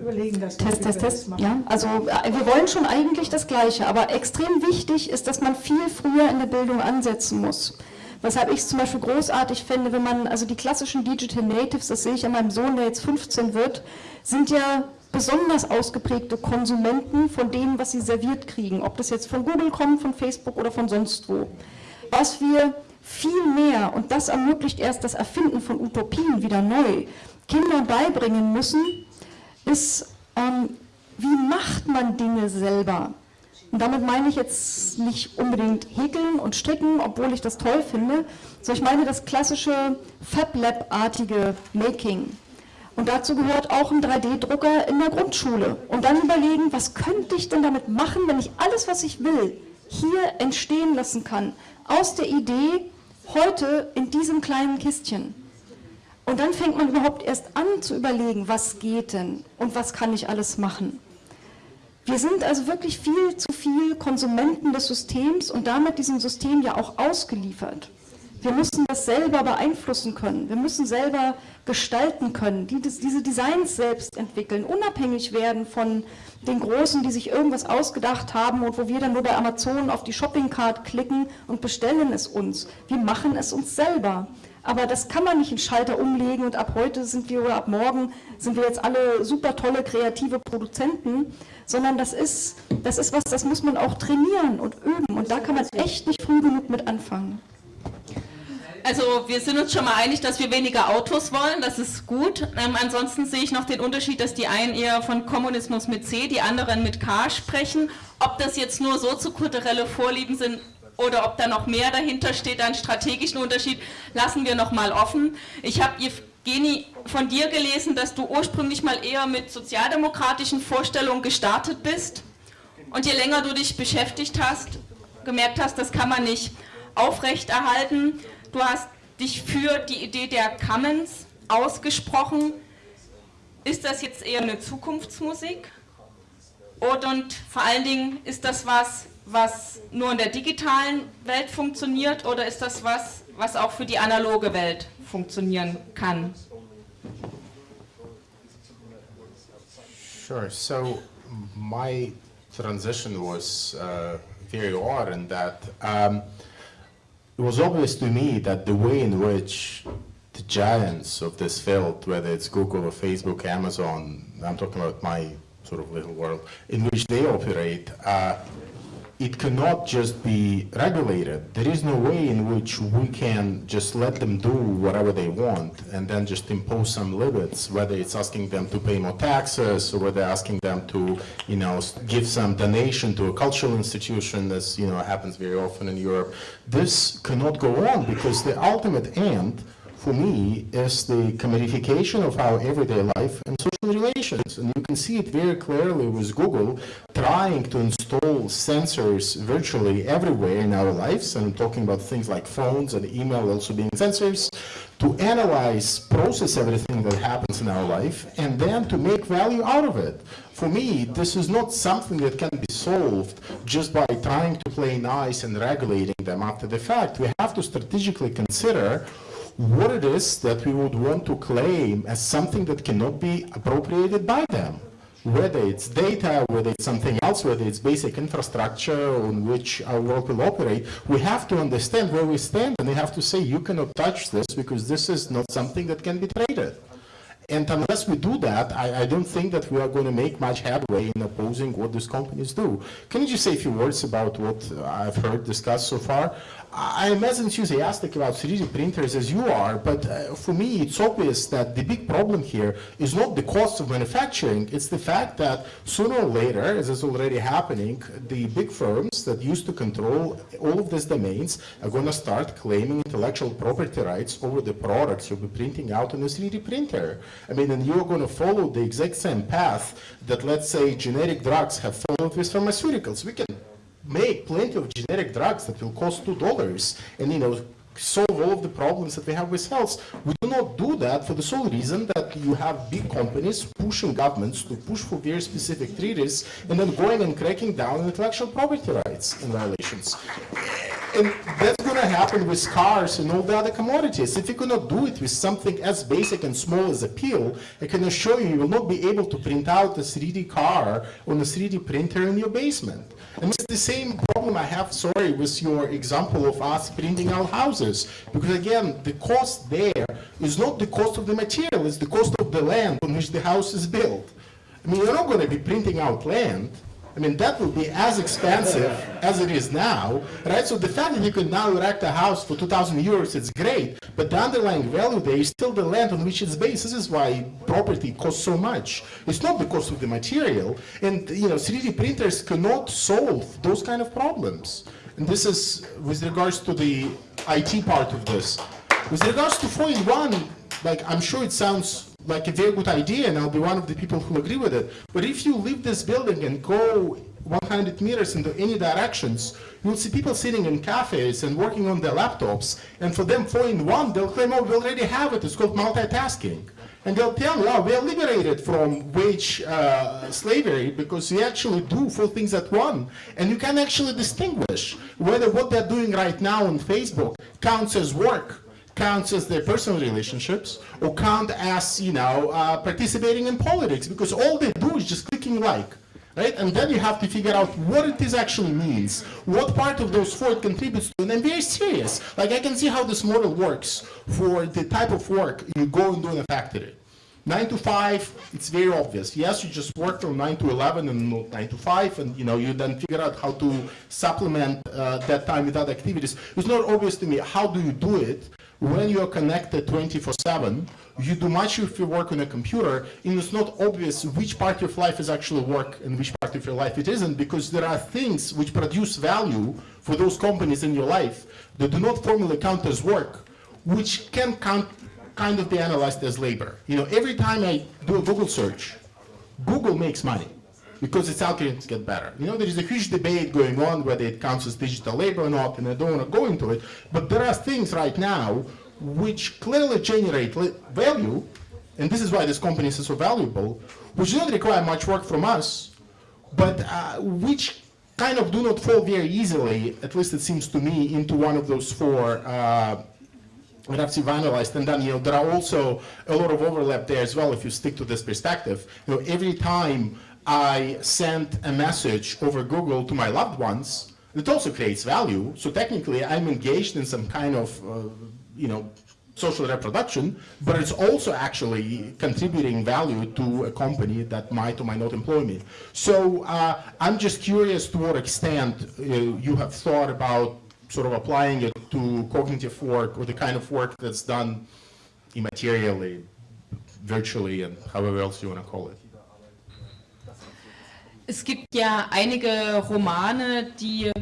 Überlegen das. Test, Test, Test. Ja, also äh, wir wollen schon eigentlich das Gleiche, aber extrem wichtig ist, dass man viel früher in der Bildung ansetzen muss. Weshalb ich es zum Beispiel großartig finde, wenn man, also die klassischen Digital Natives, das sehe ich an meinem Sohn, der jetzt 15 wird, sind ja besonders ausgeprägte Konsumenten von dem, was sie serviert kriegen, ob das jetzt von Google kommt, von Facebook oder von sonst wo. Was wir viel mehr, und das ermöglicht erst das Erfinden von Utopien wieder neu, Kindern beibringen müssen, ist, ähm, wie macht man Dinge selber? Und damit meine ich jetzt nicht unbedingt häkeln und stricken, obwohl ich das toll finde, sondern ich meine das klassische FabLab-artige Making. Und dazu gehört auch ein 3D-Drucker in der Grundschule. Und dann überlegen, was könnte ich denn damit machen, wenn ich alles, was ich will, hier entstehen lassen kann. Aus der Idee, heute in diesem kleinen Kistchen. Und dann fängt man überhaupt erst an zu überlegen, was geht denn und was kann ich alles machen. Wir sind also wirklich viel zu viel Konsumenten des Systems und damit diesem System ja auch ausgeliefert. Wir müssen das selber beeinflussen können. Wir müssen selber gestalten können, die diese Designs selbst entwickeln, unabhängig werden von den Großen, die sich irgendwas ausgedacht haben und wo wir dann nur bei Amazon auf die Shoppingcard klicken und bestellen es uns. Wir machen es uns selber. Aber das kann man nicht in Schalter umlegen und ab heute sind wir oder ab morgen sind wir jetzt alle super tolle kreative Produzenten, sondern das ist, das ist was, das muss man auch trainieren und üben und da kann man echt nicht früh genug mit anfangen. Also wir sind uns schon mal einig, dass wir weniger Autos wollen, das ist gut. Ähm, ansonsten sehe ich noch den Unterschied, dass die einen eher von Kommunismus mit C, die anderen mit K sprechen. Ob das jetzt nur soziokulturelle Vorlieben sind oder ob da noch mehr dahinter steht, einen strategischen Unterschied, lassen wir noch mal offen. Ich habe Geni, von dir gelesen, dass du ursprünglich mal eher mit sozialdemokratischen Vorstellungen gestartet bist und je länger du dich beschäftigt hast, gemerkt hast, das kann man nicht aufrechterhalten. Du hast dich für die Idee der Commons ausgesprochen. Ist das jetzt eher eine Zukunftsmusik? Und, und vor allen Dingen, ist das was, was nur in der digitalen Welt funktioniert oder ist das was, was auch für die analoge Welt funktionieren kann? Sure. So my transition was uh, very odd in that um, it was obvious to me that the way in which the giants of this field, whether it's Google or Facebook, Amazon, I'm talking about my sort of little world, in which they operate, uh, it cannot just be regulated. There is no way in which we can just let them do whatever they want and then just impose some limits, whether it's asking them to pay more taxes or whether asking them to, you know, give some donation to a cultural institution, as, you know, happens very often in Europe. This cannot go on because the ultimate end for me is the commodification of our everyday life and social relations. And you can see it very clearly with Google trying to install sensors virtually everywhere in our lives. And I'm talking about things like phones and email also being sensors to analyze, process everything that happens in our life, and then to make value out of it. For me, this is not something that can be solved just by trying to play nice and regulating them after the fact. We have to strategically consider what it is that we would want to claim as something that cannot be appropriated by them. Whether it's data, whether it's something else, whether it's basic infrastructure on which our world will operate, we have to understand where we stand and we have to say, you cannot touch this because this is not something that can be traded. And unless we do that, I, I, don't think that we are going to make much headway in opposing what these companies do. Can you just say a few words about what I've heard discussed so far? I'm as enthusiastic about 3D printers as you are, but uh, for me it's obvious that the big problem here is not the cost of manufacturing, it's the fact that sooner or later, as is already happening, the big firms that used to control all of these domains are going to start claiming intellectual property rights over the products you'll be printing out on a 3D printer. I mean, and you're going to follow the exact same path that, let's say, generic drugs have followed with pharmaceuticals. We can make plenty of generic drugs that will cost two dollars and you know solve all of the problems that we have with health. We do not do that for the sole reason that you have big companies pushing governments to push for very specific treaties and then going and cracking down on intellectual property rights and violations. And that's going to happen with cars and all the other commodities. If you cannot do it with something as basic and small as a pill, I can assure you, you will not be able to print out a 3D car on a 3D printer in your basement. And it's the same problem I have, sorry, with your example of us printing out houses. Because again, the cost there is not the cost of the material, it's the cost of the land on which the house is built. I mean, you're not going to be printing out land. I mean, that will be as expensive as it is now, right? So the fact that you can now erect a house for 2,000 euros, it's great, but the underlying value there is still the land on which it's based. This is why property costs so much. It's not because of the material, and, you know, 3D printers cannot solve those kind of problems. And this is with regards to the IT part of this. With regards to FOIL-1, like, I'm sure it sounds like a very good idea and I'll be one of the people who agree with it. But if you leave this building and go 100 meters into any directions, you'll see people sitting in cafes and working on their laptops. And for them, four in one, they'll claim, oh, we already have it. It's called multitasking. And they'll tell you, oh, we are liberated from wage uh, slavery because we actually do four things at one. And you can actually distinguish whether what they're doing right now on Facebook counts as work counts as their personal relationships or count as, you know, uh, participating in politics because all they do is just clicking like. Right? And then you have to figure out what it is actually means, what part of those four contributes to, and I'm very serious. Like I can see how this model works for the type of work you go and do in a factory. 9 to 5, it's very obvious. Yes, you just work from 9 to 11 and 9 to 5, and you know you then figure out how to supplement uh, that time with other activities. It's not obvious to me how do you do it when you are connected 24-7, you do much of your work on a computer, and it's not obvious which part of life is actually work and which part of your life it isn't, because there are things which produce value for those companies in your life that do not formally count as work, which can count, kind of be analyzed as labor. You know, every time I do a Google search, Google makes money because its algorithms get better. You know, there is a huge debate going on whether it counts as digital labor or not, and I don't want to go into it, but there are things right now which clearly generate value, and this is why these companies are so valuable, which don't require much work from us, but uh, which kind of do not fall very easily, at least it seems to me, into one of those four uh, and have to be analyzed. And then, you know, there are also a lot of overlap there as well if you stick to this perspective. You know, every time I send a message over Google to my loved ones, it also creates value. So technically, I'm engaged in some kind of, uh, you know, social reproduction, but it's also actually contributing value to a company that might or might not employ me. So uh, I'm just curious to what extent uh, you have thought about sort of applying it to cognitive work or the kind of work that's done immaterially, virtually, and however else you want to call it. Es gibt ja einige Romane, die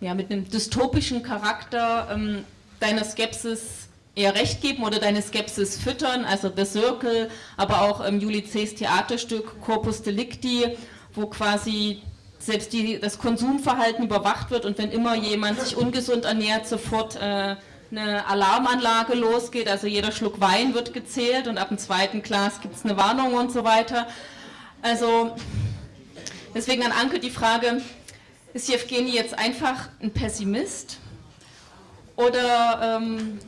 ja, mit einem dystopischen Charakter ähm, deiner Skepsis eher recht geben oder deine Skepsis füttern, also The Circle, aber auch ähm, Juli C.'s Theaterstück Corpus Delicti, wo quasi selbst die, das Konsumverhalten überwacht wird und wenn immer jemand sich ungesund ernährt, sofort äh, eine Alarmanlage losgeht, also jeder Schluck Wein wird gezählt und ab dem zweiten Glas gibt es eine Warnung und so weiter. Also deswegen an Anke die Frage, ist Jevgeni jetzt einfach ein Pessimist oder ähm,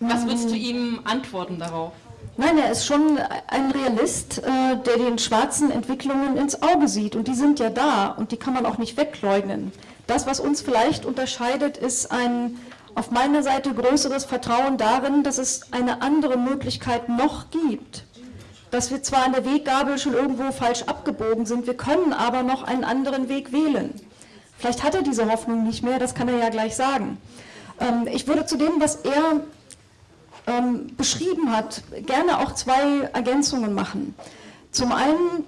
was würdest du ihm antworten darauf? Nein, er ist schon ein Realist, äh, der den schwarzen Entwicklungen ins Auge sieht. Und die sind ja da und die kann man auch nicht wegleugnen. Das, was uns vielleicht unterscheidet, ist ein auf meiner Seite größeres Vertrauen darin, dass es eine andere Möglichkeit noch gibt. Dass wir zwar an der Weggabel schon irgendwo falsch abgebogen sind, wir können aber noch einen anderen Weg wählen. Vielleicht hat er diese Hoffnung nicht mehr, das kann er ja gleich sagen. Ähm, ich würde zu dem, was er ähm, beschrieben hat, gerne auch zwei Ergänzungen machen. Zum einen,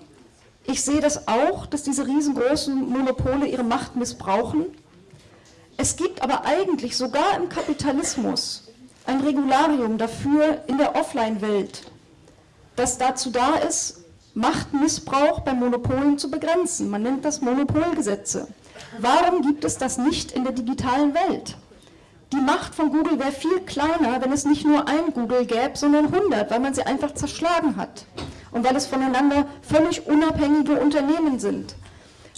ich sehe das auch, dass diese riesengroßen Monopole ihre Macht missbrauchen. Es gibt aber eigentlich sogar im Kapitalismus ein Regularium dafür in der Offline-Welt, das dazu da ist, Machtmissbrauch bei Monopolen zu begrenzen. Man nennt das Monopolgesetze. Warum gibt es das nicht in der digitalen Welt? Die Macht von Google wäre viel kleiner, wenn es nicht nur ein Google gäbe, sondern 100, weil man sie einfach zerschlagen hat und weil es voneinander völlig unabhängige Unternehmen sind.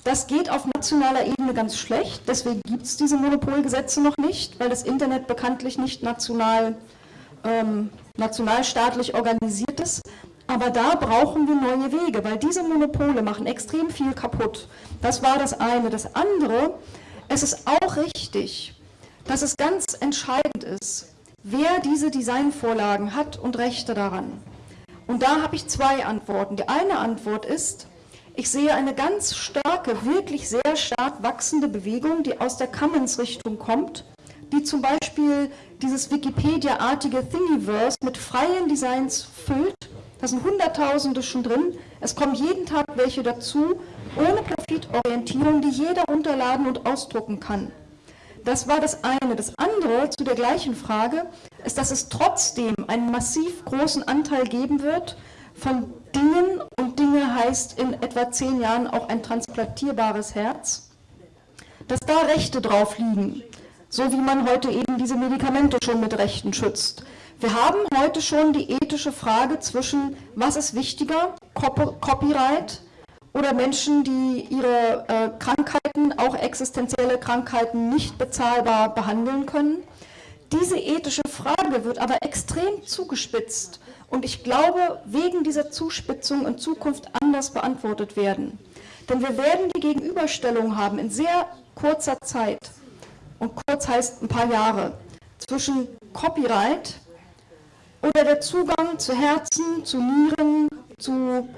Das geht auf nationaler Ebene ganz schlecht, deswegen gibt es diese Monopolgesetze noch nicht, weil das Internet bekanntlich nicht national, ähm, nationalstaatlich organisiert ist. Aber da brauchen wir neue Wege, weil diese Monopole machen extrem viel kaputt. Das war das eine. Das andere, es ist auch richtig, dass es ganz entscheidend ist, wer diese Designvorlagen hat und Rechte daran. Und da habe ich zwei Antworten. Die eine Antwort ist, ich sehe eine ganz starke, wirklich sehr stark wachsende Bewegung, die aus der Commons-Richtung kommt, die zum Beispiel dieses Wikipedia-artige Thingiverse mit freien Designs füllt. Da sind Hunderttausende schon drin. Es kommen jeden Tag welche dazu, ohne Profitorientierung, die jeder runterladen und ausdrucken kann. Das war das eine. Das andere zu der gleichen Frage ist, dass es trotzdem einen massiv großen Anteil geben wird von Dingen, und Dinge heißt in etwa zehn Jahren auch ein transplantierbares Herz, dass da Rechte drauf liegen, so wie man heute eben diese Medikamente schon mit Rechten schützt. Wir haben heute schon die ethische Frage zwischen, was ist wichtiger, Copyright oder Menschen, die ihre äh, Krankheiten, auch existenzielle Krankheiten, nicht bezahlbar behandeln können. Diese ethische Frage wird aber extrem zugespitzt und ich glaube, wegen dieser Zuspitzung in Zukunft anders beantwortet werden. Denn wir werden die Gegenüberstellung haben in sehr kurzer Zeit, und kurz heißt ein paar Jahre, zwischen Copyright oder der Zugang zu Herzen, zu Nieren, zu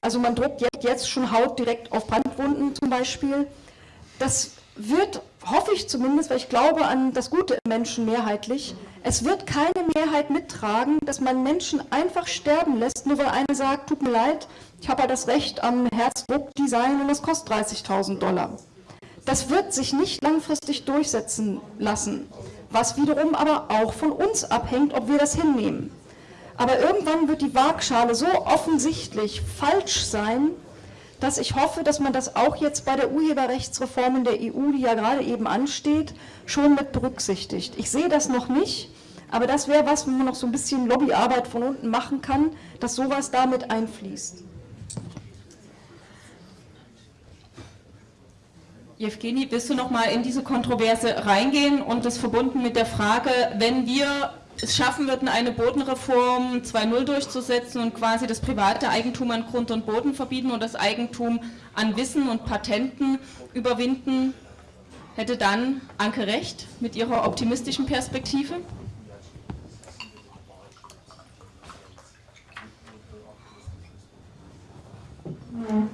also man druckt jetzt schon Haut direkt auf Brandwunden zum Beispiel. Das wird, hoffe ich zumindest, weil ich glaube an das Gute im Menschen mehrheitlich, es wird keine Mehrheit mittragen, dass man Menschen einfach sterben lässt, nur weil einer sagt, tut mir leid, ich habe ja das Recht am Herzdruckdesign und das kostet 30.000 Dollar. Das wird sich nicht langfristig durchsetzen lassen, was wiederum aber auch von uns abhängt, ob wir das hinnehmen. Aber irgendwann wird die Waagschale so offensichtlich falsch sein, dass ich hoffe, dass man das auch jetzt bei der Urheberrechtsreform in der EU, die ja gerade eben ansteht, schon mit berücksichtigt. Ich sehe das noch nicht, aber das wäre was, wo man noch so ein bisschen Lobbyarbeit von unten machen kann, dass sowas damit einfließt. Jewgeni, willst du noch mal in diese Kontroverse reingehen und das verbunden mit der Frage, wenn wir es schaffen würden, eine Bodenreform 2.0 durchzusetzen und quasi das private Eigentum an Grund und Boden verbieten und das Eigentum an Wissen und Patenten überwinden, hätte dann Anke recht mit ihrer optimistischen Perspektive? Uh,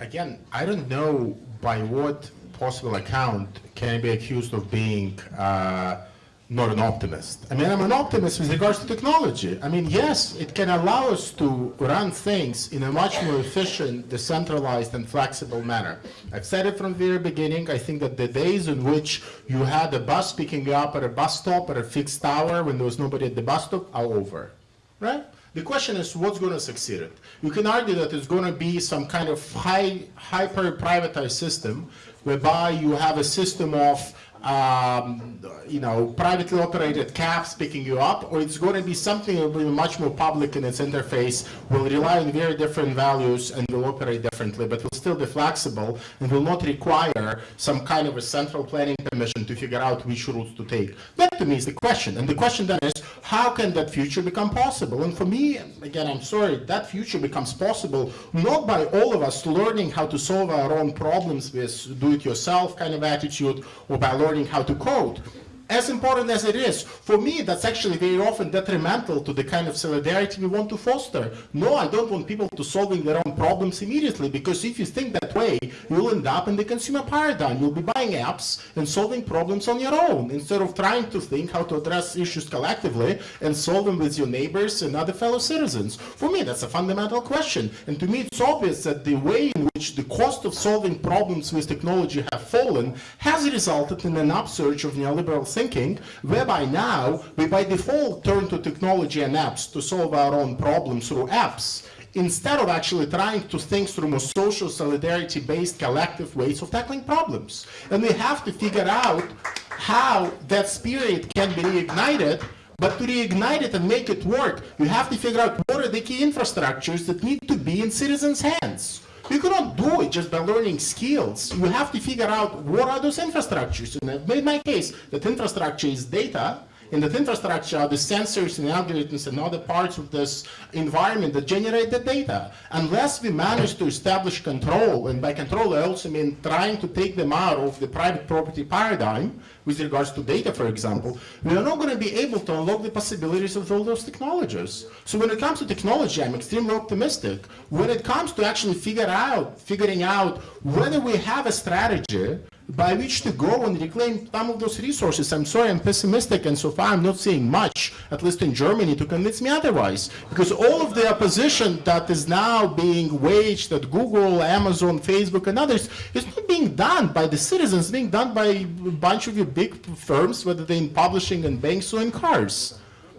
again, I don't know by what possible account can I be accused of being uh, not an optimist. I mean, I'm an optimist with regards to technology. I mean, yes, it can allow us to run things in a much more efficient, decentralized, and flexible manner. I've said it from the very beginning. I think that the days in which you had a bus picking you up at a bus stop at a fixed hour when there was nobody at the bus stop are over, right? The question is what's going to succeed it? You can argue that it's going to be some kind of high, hyper-privatized system whereby you have a system of um, you know, privately operated cabs picking you up, or it's going to be something that will be much more public in its interface, will rely on very different values and will operate differently, but will still be flexible and will not require some kind of a central planning commission to figure out which routes to take. That to me is the question. And the question then is, how can that future become possible? And for me, again, I'm sorry, that future becomes possible not by all of us learning how to solve our own problems with do-it-yourself kind of attitude or by learning how to code as important as it is, for me, that's actually very often detrimental to the kind of solidarity we want to foster. No, I don't want people to solving their own problems immediately, because if you think that way, you'll end up in the consumer paradigm. You'll be buying apps and solving problems on your own, instead of trying to think how to address issues collectively and solve them with your neighbors and other fellow citizens. For me, that's a fundamental question. And to me, it's obvious that the way in which the cost of solving problems with technology have fallen has resulted in an upsurge of neoliberal thinking, whereby now we by default turn to technology and apps to solve our own problems through apps, instead of actually trying to think through more social solidarity-based collective ways of tackling problems. And we have to figure out how that spirit can be reignited but to reignite it and make it work, you have to figure out what are the key infrastructures that need to be in citizens' hands. You cannot do it just by learning skills. You have to figure out what are those infrastructures. And I've made my case that infrastructure is data, and that infrastructure are the sensors and algorithms and other parts of this environment that generate the data. Unless we manage to establish control, and by control I also mean trying to take them out of the private property paradigm, with regards to data, for example, we are not going to be able to unlock the possibilities of all those technologies. So when it comes to technology, I'm extremely optimistic. When it comes to actually figure out, figuring out whether we have a strategy by which to go and reclaim some of those resources. I'm sorry, I'm pessimistic, and so far I'm not seeing much, at least in Germany, to convince me otherwise. Because all of the opposition that is now being waged at Google, Amazon, Facebook, and others is not being done by the citizens, being done by a bunch of your big firms, whether they're in publishing and banks or in cars.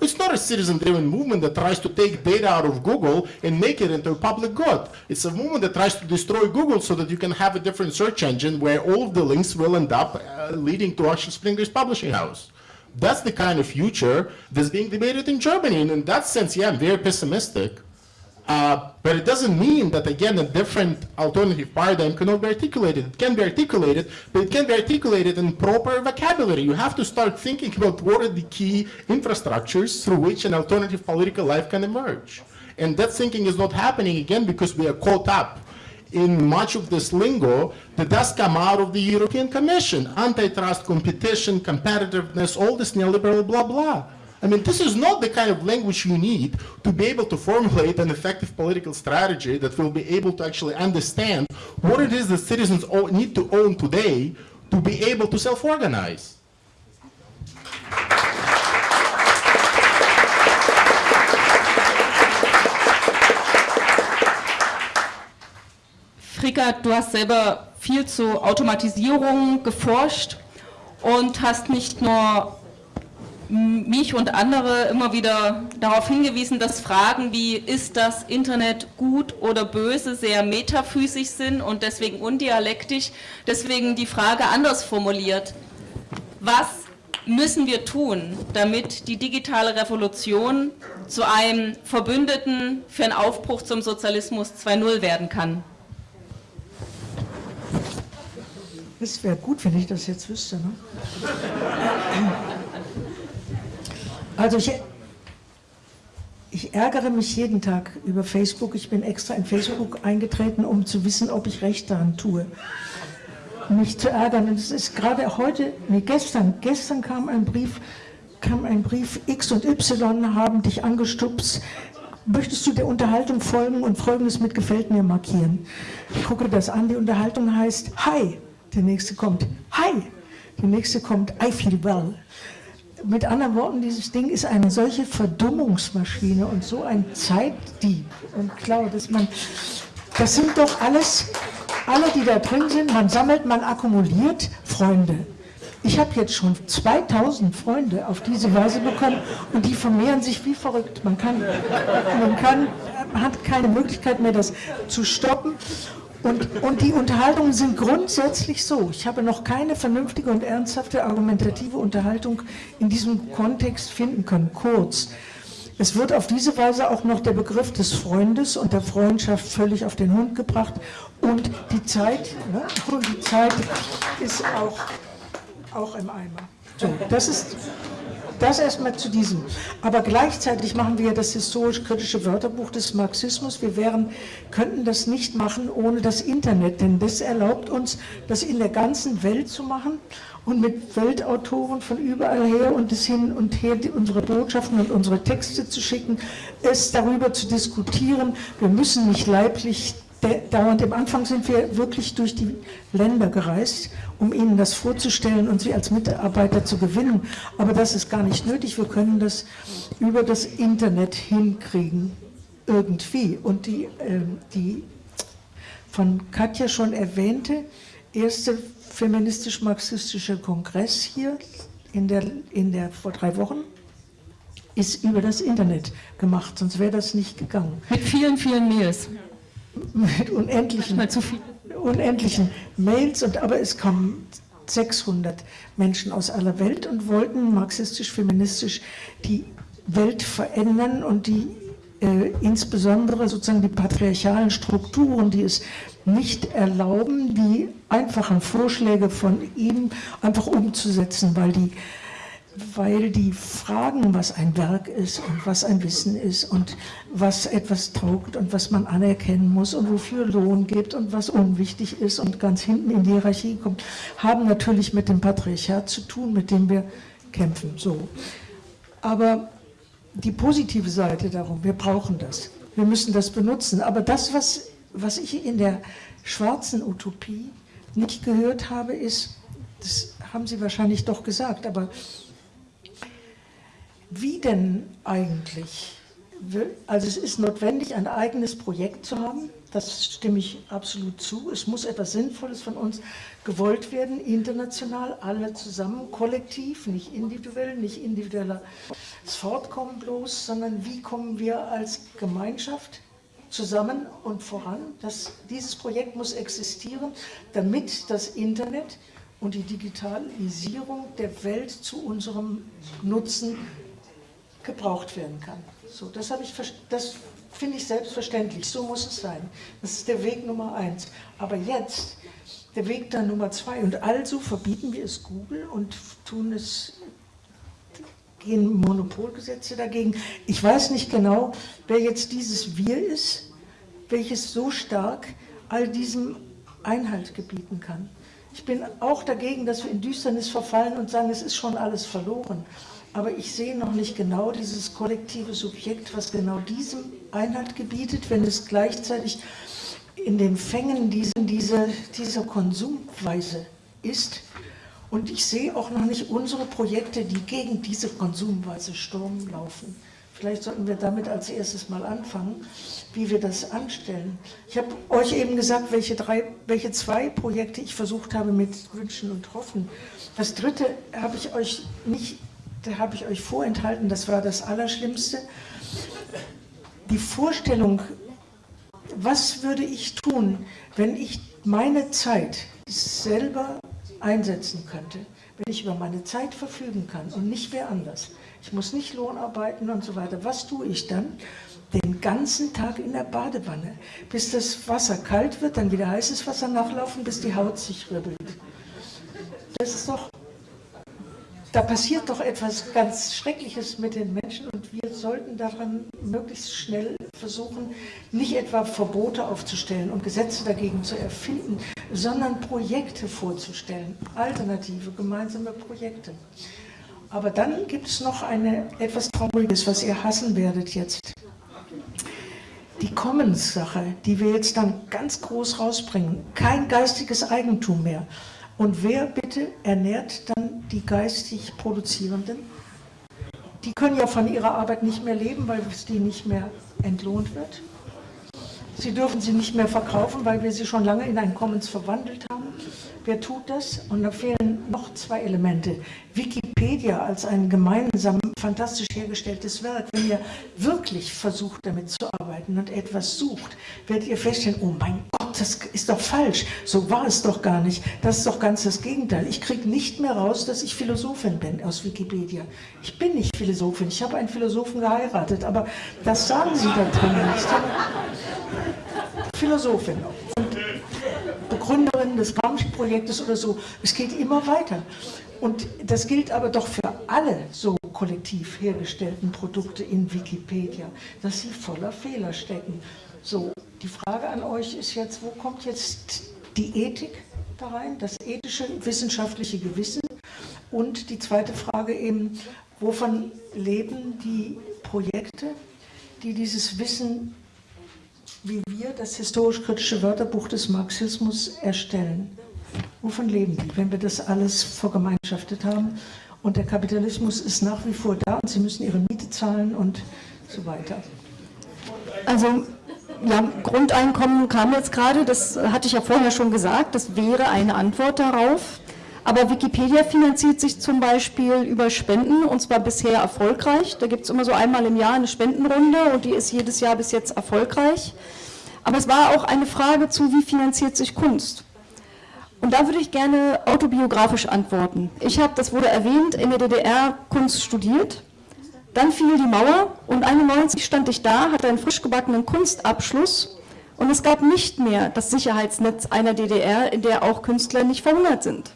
It's not a citizen-driven movement that tries to take data out of Google and make it into a public good. It's a movement that tries to destroy Google so that you can have a different search engine where all of the links will end up uh, leading to Axel Springer's publishing house. That's the kind of future that's being debated in Germany. And in that sense, yeah, I'm very pessimistic. Uh, but it doesn't mean that, again, a different alternative paradigm cannot be articulated. It can be articulated, but it can be articulated in proper vocabulary. You have to start thinking about what are the key infrastructures through which an alternative political life can emerge. And that thinking is not happening, again, because we are caught up in much of this lingo that does come out of the European Commission. Antitrust, competition, competitiveness, all this neoliberal blah, blah. I mean, this is not the kind of language you need to be able to formulate an effective political strategy that will be able to actually understand what it is that citizens need to own today to be able to self-organize. Frika, du hast selber viel zu Automatisierung geforscht und hast nicht nur mich und andere immer wieder darauf hingewiesen, dass Fragen wie, ist das Internet gut oder böse, sehr metaphysisch sind und deswegen undialektisch. Deswegen die Frage anders formuliert. Was müssen wir tun, damit die digitale Revolution zu einem Verbündeten für einen Aufbruch zum Sozialismus 2.0 werden kann? Es wäre gut, wenn ich das jetzt wüsste. Ne? Also ich, ich ärgere mich jeden Tag über Facebook. Ich bin extra in Facebook eingetreten, um zu wissen, ob ich recht daran tue. Mich zu ärgern. Und es ist gerade heute, nee, gestern, gestern kam ein Brief, kam ein Brief, X und Y haben dich angestupst, möchtest du der Unterhaltung folgen und Folgendes mit Gefällt mir markieren. Ich gucke das an, die Unterhaltung heißt Hi, der nächste kommt Hi, der nächste kommt I feel well. Mit anderen Worten, dieses Ding ist eine solche Verdummungsmaschine und so ein Zeitdieb und Klau, dass man, das sind doch alles, alle, die da drin sind, man sammelt, man akkumuliert Freunde. Ich habe jetzt schon 2000 Freunde auf diese Weise bekommen und die vermehren sich wie verrückt. Man, kann, man kann, hat keine Möglichkeit mehr, das zu stoppen. Und, und die Unterhaltungen sind grundsätzlich so. Ich habe noch keine vernünftige und ernsthafte argumentative Unterhaltung in diesem Kontext finden können. Kurz. Es wird auf diese Weise auch noch der Begriff des Freundes und der Freundschaft völlig auf den Hund gebracht. Und die Zeit, ne, die Zeit ist auch auch im Eimer. So, das ist das erstmal zu diesem. Aber gleichzeitig machen wir das historisch-kritische Wörterbuch des Marxismus. Wir wären, könnten das nicht machen ohne das Internet, denn das erlaubt uns, das in der ganzen Welt zu machen und mit Weltautoren von überall her und es hin und her unsere Botschaften und unsere Texte zu schicken, es darüber zu diskutieren. Wir müssen nicht leiblich dauernd. Am Anfang sind wir wirklich durch die Länder gereist, um Ihnen das vorzustellen und Sie als Mitarbeiter zu gewinnen. Aber das ist gar nicht nötig. Wir können das über das Internet hinkriegen, irgendwie. Und die, äh, die von Katja schon erwähnte erste feministisch-marxistische Kongress hier in der, in der, vor drei Wochen ist über das Internet gemacht, sonst wäre das nicht gegangen. Mit vielen, vielen Mails mit unendlichen, unendlichen Mails, und, aber es kamen 600 Menschen aus aller Welt und wollten marxistisch-feministisch die Welt verändern und die äh, insbesondere sozusagen die patriarchalen Strukturen, die es nicht erlauben, die einfachen Vorschläge von ihm einfach umzusetzen, weil die weil die Fragen, was ein Werk ist und was ein Wissen ist und was etwas taugt und was man anerkennen muss und wofür Lohn gibt und was unwichtig ist und ganz hinten in die Hierarchie kommt, haben natürlich mit dem Patriarchat zu tun, mit dem wir kämpfen. So. Aber die positive Seite darum, wir brauchen das. Wir müssen das benutzen. Aber das, was, was ich in der schwarzen Utopie nicht gehört habe, ist, das haben Sie wahrscheinlich doch gesagt, aber wie denn eigentlich? Also es ist notwendig, ein eigenes Projekt zu haben, das stimme ich absolut zu. Es muss etwas Sinnvolles von uns gewollt werden, international, alle zusammen, kollektiv, nicht individuell, nicht individuelles Fortkommen bloß, sondern wie kommen wir als Gemeinschaft zusammen und voran. Das, dieses Projekt muss existieren, damit das Internet und die Digitalisierung der Welt zu unserem Nutzen gebraucht werden kann. So, das ich, das finde ich selbstverständlich, so muss es sein. Das ist der Weg Nummer eins. Aber jetzt, der Weg dann Nummer zwei, und also verbieten wir es Google und tun es, gehen Monopolgesetze dagegen. Ich weiß nicht genau, wer jetzt dieses Wir ist, welches so stark all diesem Einhalt gebieten kann. Ich bin auch dagegen, dass wir in Düsternis verfallen und sagen, es ist schon alles verloren aber ich sehe noch nicht genau dieses kollektive Subjekt, was genau diesem Einhalt gebietet, wenn es gleichzeitig in den Fängen dieser, dieser, dieser Konsumweise ist. Und ich sehe auch noch nicht unsere Projekte, die gegen diese Konsumweise Sturm laufen. Vielleicht sollten wir damit als erstes mal anfangen, wie wir das anstellen. Ich habe euch eben gesagt, welche, drei, welche zwei Projekte ich versucht habe mit Wünschen und Hoffen. Das dritte habe ich euch nicht da habe ich euch vorenthalten, das war das Allerschlimmste. Die Vorstellung, was würde ich tun, wenn ich meine Zeit selber einsetzen könnte, wenn ich über meine Zeit verfügen kann und nicht wer anders. Ich muss nicht Lohn arbeiten und so weiter. Was tue ich dann? Den ganzen Tag in der Badewanne, bis das Wasser kalt wird, dann wieder heißes Wasser nachlaufen, bis die Haut sich ribbelt. das ist doch, da passiert doch etwas ganz Schreckliches mit den Menschen und wir sollten daran möglichst schnell versuchen, nicht etwa Verbote aufzustellen und Gesetze dagegen zu erfinden, sondern Projekte vorzustellen, alternative gemeinsame Projekte. Aber dann gibt es noch eine etwas Trauriges, was ihr hassen werdet jetzt. Die Commons-Sache, die wir jetzt dann ganz groß rausbringen, kein geistiges Eigentum mehr. Und wer bitte ernährt dann die geistig Produzierenden? Die können ja von ihrer Arbeit nicht mehr leben, weil es die nicht mehr entlohnt wird. Sie dürfen sie nicht mehr verkaufen, weil wir sie schon lange in ein Commons verwandelt haben. Wer tut das? Und da fehlen noch zwei Elemente. Wikipedia als ein gemeinsam fantastisch hergestelltes Werk. Wenn ihr wirklich versucht, damit zu arbeiten und etwas sucht, werdet ihr feststellen, oh mein Gott, das ist doch falsch. So war es doch gar nicht. Das ist doch ganz das Gegenteil. Ich kriege nicht mehr raus, dass ich Philosophin bin aus Wikipedia. Ich bin nicht Philosophin. Ich habe einen Philosophen geheiratet, aber das sagen sie da drin nicht. Philosophin und Begründerin des Gramsci-Projektes oder so. Es geht immer weiter. Und das gilt aber doch für alle so kollektiv hergestellten Produkte in Wikipedia, dass sie voller Fehler stecken. So, die Frage an euch ist jetzt, wo kommt jetzt die Ethik da rein, das ethische, wissenschaftliche Gewissen? Und die zweite Frage eben, wovon leben die Projekte, die dieses Wissen wie wir das historisch-kritische Wörterbuch des Marxismus erstellen. Wovon leben die, wenn wir das alles vergemeinschaftet haben? Und der Kapitalismus ist nach wie vor da und sie müssen ihre Miete zahlen und so weiter. Also ja, Grundeinkommen kam jetzt gerade, das hatte ich ja vorher schon gesagt, das wäre eine Antwort darauf. Aber Wikipedia finanziert sich zum Beispiel über Spenden und zwar bisher erfolgreich. Da gibt es immer so einmal im Jahr eine Spendenrunde und die ist jedes Jahr bis jetzt erfolgreich. Aber es war auch eine Frage zu, wie finanziert sich Kunst? Und da würde ich gerne autobiografisch antworten. Ich habe, das wurde erwähnt, in der DDR Kunst studiert. Dann fiel die Mauer und 91 stand ich da, hatte einen frisch gebackenen Kunstabschluss und es gab nicht mehr das Sicherheitsnetz einer DDR, in der auch Künstler nicht verhungert sind.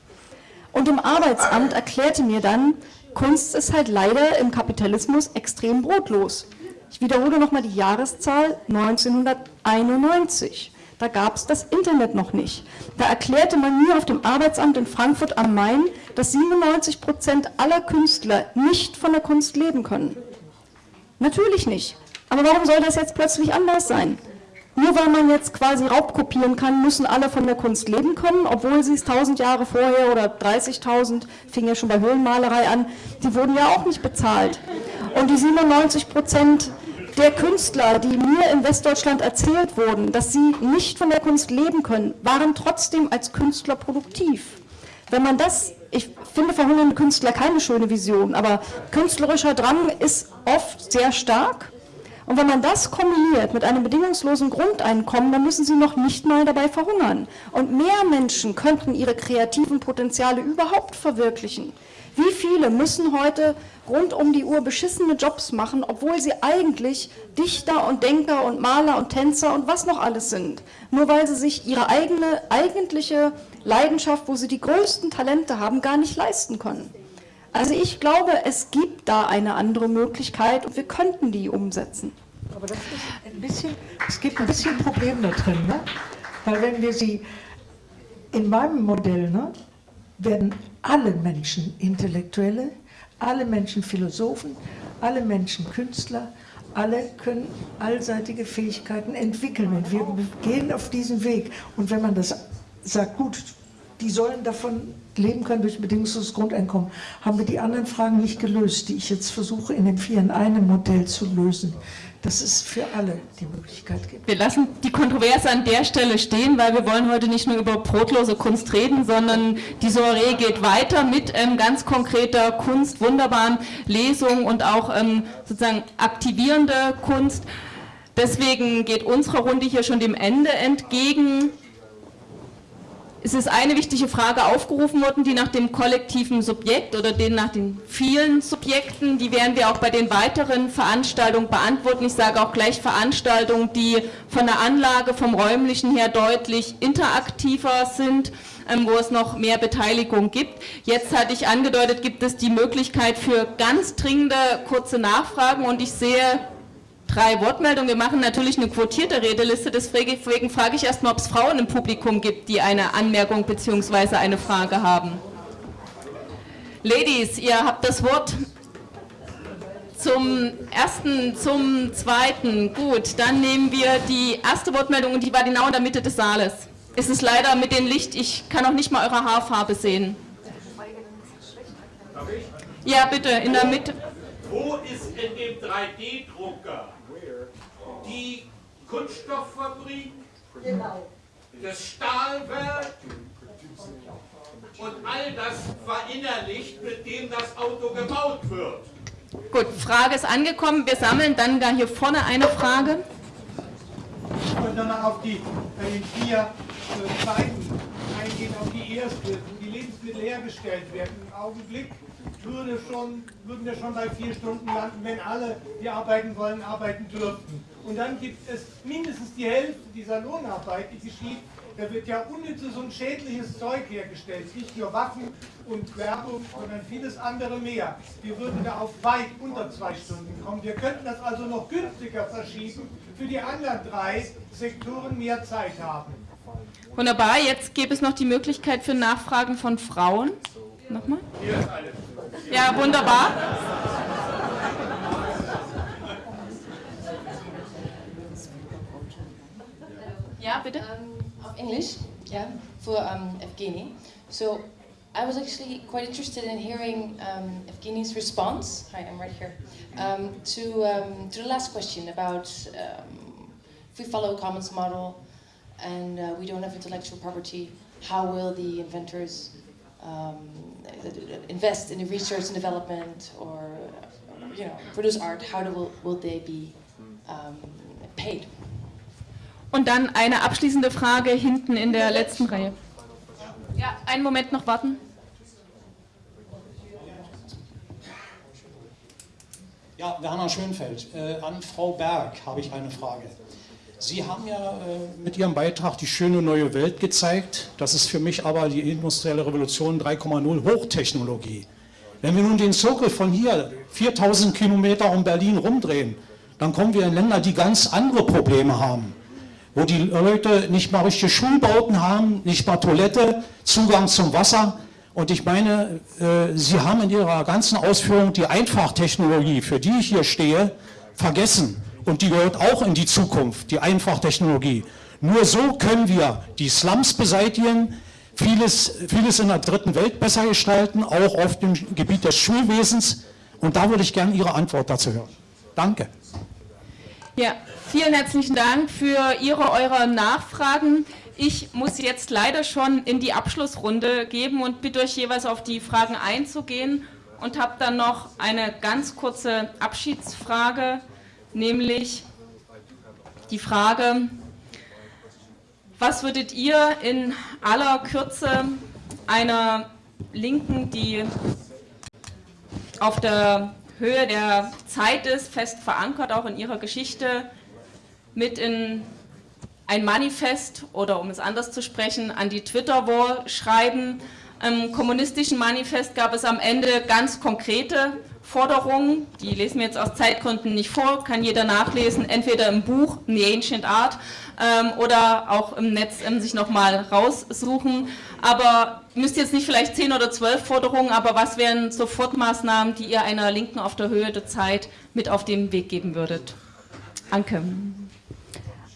Und im Arbeitsamt erklärte mir dann, Kunst ist halt leider im Kapitalismus extrem brotlos. Ich wiederhole nochmal die Jahreszahl 1991. Da gab es das Internet noch nicht. Da erklärte man mir auf dem Arbeitsamt in Frankfurt am Main, dass 97 Prozent aller Künstler nicht von der Kunst leben können. Natürlich nicht. Aber warum soll das jetzt plötzlich anders sein? Nur weil man jetzt quasi Raubkopieren kann, müssen alle von der Kunst leben können, obwohl sie es 1000 Jahre vorher oder 30.000, fing ja schon bei Höhlenmalerei an, die wurden ja auch nicht bezahlt. Und die 97 Prozent der Künstler, die mir in Westdeutschland erzählt wurden, dass sie nicht von der Kunst leben können, waren trotzdem als Künstler produktiv. Wenn man das, ich finde verhungernde Künstler keine schöne Vision, aber künstlerischer Drang ist oft sehr stark und wenn man das kombiniert mit einem bedingungslosen Grundeinkommen, dann müssen sie noch nicht mal dabei verhungern. Und mehr Menschen könnten ihre kreativen Potenziale überhaupt verwirklichen. Wie viele müssen heute rund um die Uhr beschissene Jobs machen, obwohl sie eigentlich Dichter und Denker und Maler und Tänzer und was noch alles sind, nur weil sie sich ihre eigene eigentliche Leidenschaft, wo sie die größten Talente haben, gar nicht leisten können. Also ich glaube, es gibt da eine andere Möglichkeit und wir könnten die umsetzen. Aber das ist ein bisschen, es gibt ein bisschen Problem da drin, ne? weil wenn wir sie, in meinem Modell ne, werden alle Menschen Intellektuelle, alle Menschen Philosophen, alle Menschen Künstler, alle können allseitige Fähigkeiten entwickeln und wir gehen auf diesen Weg. Und wenn man das sagt, gut, die sollen davon leben können durch bedingungsloses Grundeinkommen, haben wir die anderen Fragen nicht gelöst, die ich jetzt versuche in dem Vier in einem Modell zu lösen. Dass es für alle die Möglichkeit gibt. Wir lassen die Kontroverse an der Stelle stehen, weil wir wollen heute nicht nur über brotlose Kunst reden, sondern die Soiree geht weiter mit ähm, ganz konkreter Kunst, wunderbaren Lesungen und auch ähm, sozusagen aktivierende Kunst. Deswegen geht unsere Runde hier schon dem Ende entgegen. Es ist eine wichtige Frage aufgerufen worden, die nach dem kollektiven Subjekt oder den nach den vielen Subjekten, die werden wir auch bei den weiteren Veranstaltungen beantworten. Ich sage auch gleich Veranstaltungen, die von der Anlage, vom räumlichen her deutlich interaktiver sind, ähm, wo es noch mehr Beteiligung gibt. Jetzt hatte ich angedeutet, gibt es die Möglichkeit für ganz dringende kurze Nachfragen und ich sehe drei Wortmeldungen. Wir machen natürlich eine quotierte Redeliste, deswegen frage ich erstmal, ob es Frauen im Publikum gibt, die eine Anmerkung bzw. eine Frage haben. Ladies, ihr habt das Wort zum ersten, zum zweiten. Gut, dann nehmen wir die erste Wortmeldung und die war genau in der Mitte des Saales. Es ist leider mit dem Licht, ich kann auch nicht mal eure Haarfarbe sehen. Ja, bitte, in der Mitte. Wo ist in dem 3D-Drucker die Kunststofffabrik, genau. das Stahlwerk und all das verinnerlicht, mit dem das Auto gebaut wird. Gut, Frage ist angekommen. Wir sammeln dann da hier vorne eine Frage. Ich wollte danach auf die, bei den vier äh, Zeiten eingehen, auf die erste, wo die Lebensmittel hergestellt werden. Im Augenblick würde schon, würden wir schon bei vier Stunden landen, wenn alle, die arbeiten wollen, arbeiten dürften. Und dann gibt es mindestens die Hälfte dieser Lohnarbeit, die geschieht. Da wird ja unnützes und schädliches Zeug hergestellt. Nicht nur Waffen und Werbung, sondern vieles andere mehr. Wir würden da auf weit unter zwei Stunden kommen. Wir könnten das also noch günstiger verschieben, für die anderen drei Sektoren mehr Zeit haben. Wunderbar, jetzt gäbe es noch die Möglichkeit für Nachfragen von Frauen. Nochmal? Ja, wunderbar. Ja, bitte. Um, of English, yeah, for um, Evgeny. So I was actually quite interested in hearing um, Evgeny's response. Hi, I'm right here. Um, to um, to the last question about um, if we follow a commons model and uh, we don't have intellectual property, how will the inventors um, invest in the research and development or you know produce art? How do, will, will they be paid? Und dann eine abschließende Frage hinten in der letzten Reihe. Ja, einen Moment noch warten. Ja, Werner Schönfeld. Äh, an Frau Berg habe ich eine Frage. Sie haben ja äh, mit Ihrem Beitrag die schöne neue Welt gezeigt. Das ist für mich aber die industrielle Revolution 3,0 Hochtechnologie. Wenn wir nun den Zirkel von hier 4000 Kilometer um Berlin rumdrehen, dann kommen wir in Länder, die ganz andere Probleme haben wo die Leute nicht mal richtige Schulbauten haben, nicht mal Toilette, Zugang zum Wasser. Und ich meine, äh, Sie haben in Ihrer ganzen Ausführung die Einfachtechnologie, für die ich hier stehe, vergessen. Und die gehört auch in die Zukunft, die Einfachtechnologie. Nur so können wir die Slums beseitigen, vieles, vieles in der dritten Welt besser gestalten, auch auf dem Gebiet des Schulwesens. Und da würde ich gerne Ihre Antwort dazu hören. Danke. Ja, vielen herzlichen Dank für Ihre, eure Nachfragen. Ich muss jetzt leider schon in die Abschlussrunde geben und bitte euch jeweils auf die Fragen einzugehen und habe dann noch eine ganz kurze Abschiedsfrage, nämlich die Frage, was würdet ihr in aller Kürze einer Linken, die auf der Höhe der Zeit ist, fest verankert, auch in ihrer Geschichte, mit in ein Manifest oder um es anders zu sprechen, an die Twitter-Wall schreiben. Im kommunistischen Manifest gab es am Ende ganz konkrete Forderungen, die lesen wir jetzt aus Zeitgründen nicht vor, kann jeder nachlesen, entweder im Buch The Ancient Art ähm, oder auch im Netz ähm, sich nochmal raussuchen. Aber müsst jetzt nicht vielleicht zehn oder zwölf Forderungen, aber was wären Sofortmaßnahmen, die ihr einer Linken auf der Höhe der Zeit mit auf den Weg geben würdet? Anke.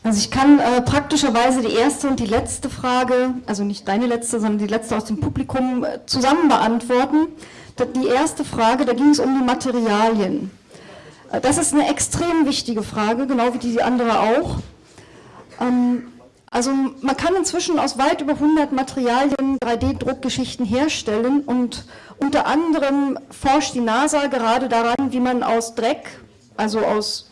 Also ich kann äh, praktischerweise die erste und die letzte Frage, also nicht deine letzte, sondern die letzte aus dem Publikum, äh, zusammen beantworten. Die erste Frage, da ging es um die Materialien. Äh, das ist eine extrem wichtige Frage, genau wie die andere auch. Ähm, also man kann inzwischen aus weit über 100 Materialien 3D-Druckgeschichten herstellen und unter anderem forscht die NASA gerade daran, wie man aus Dreck, also aus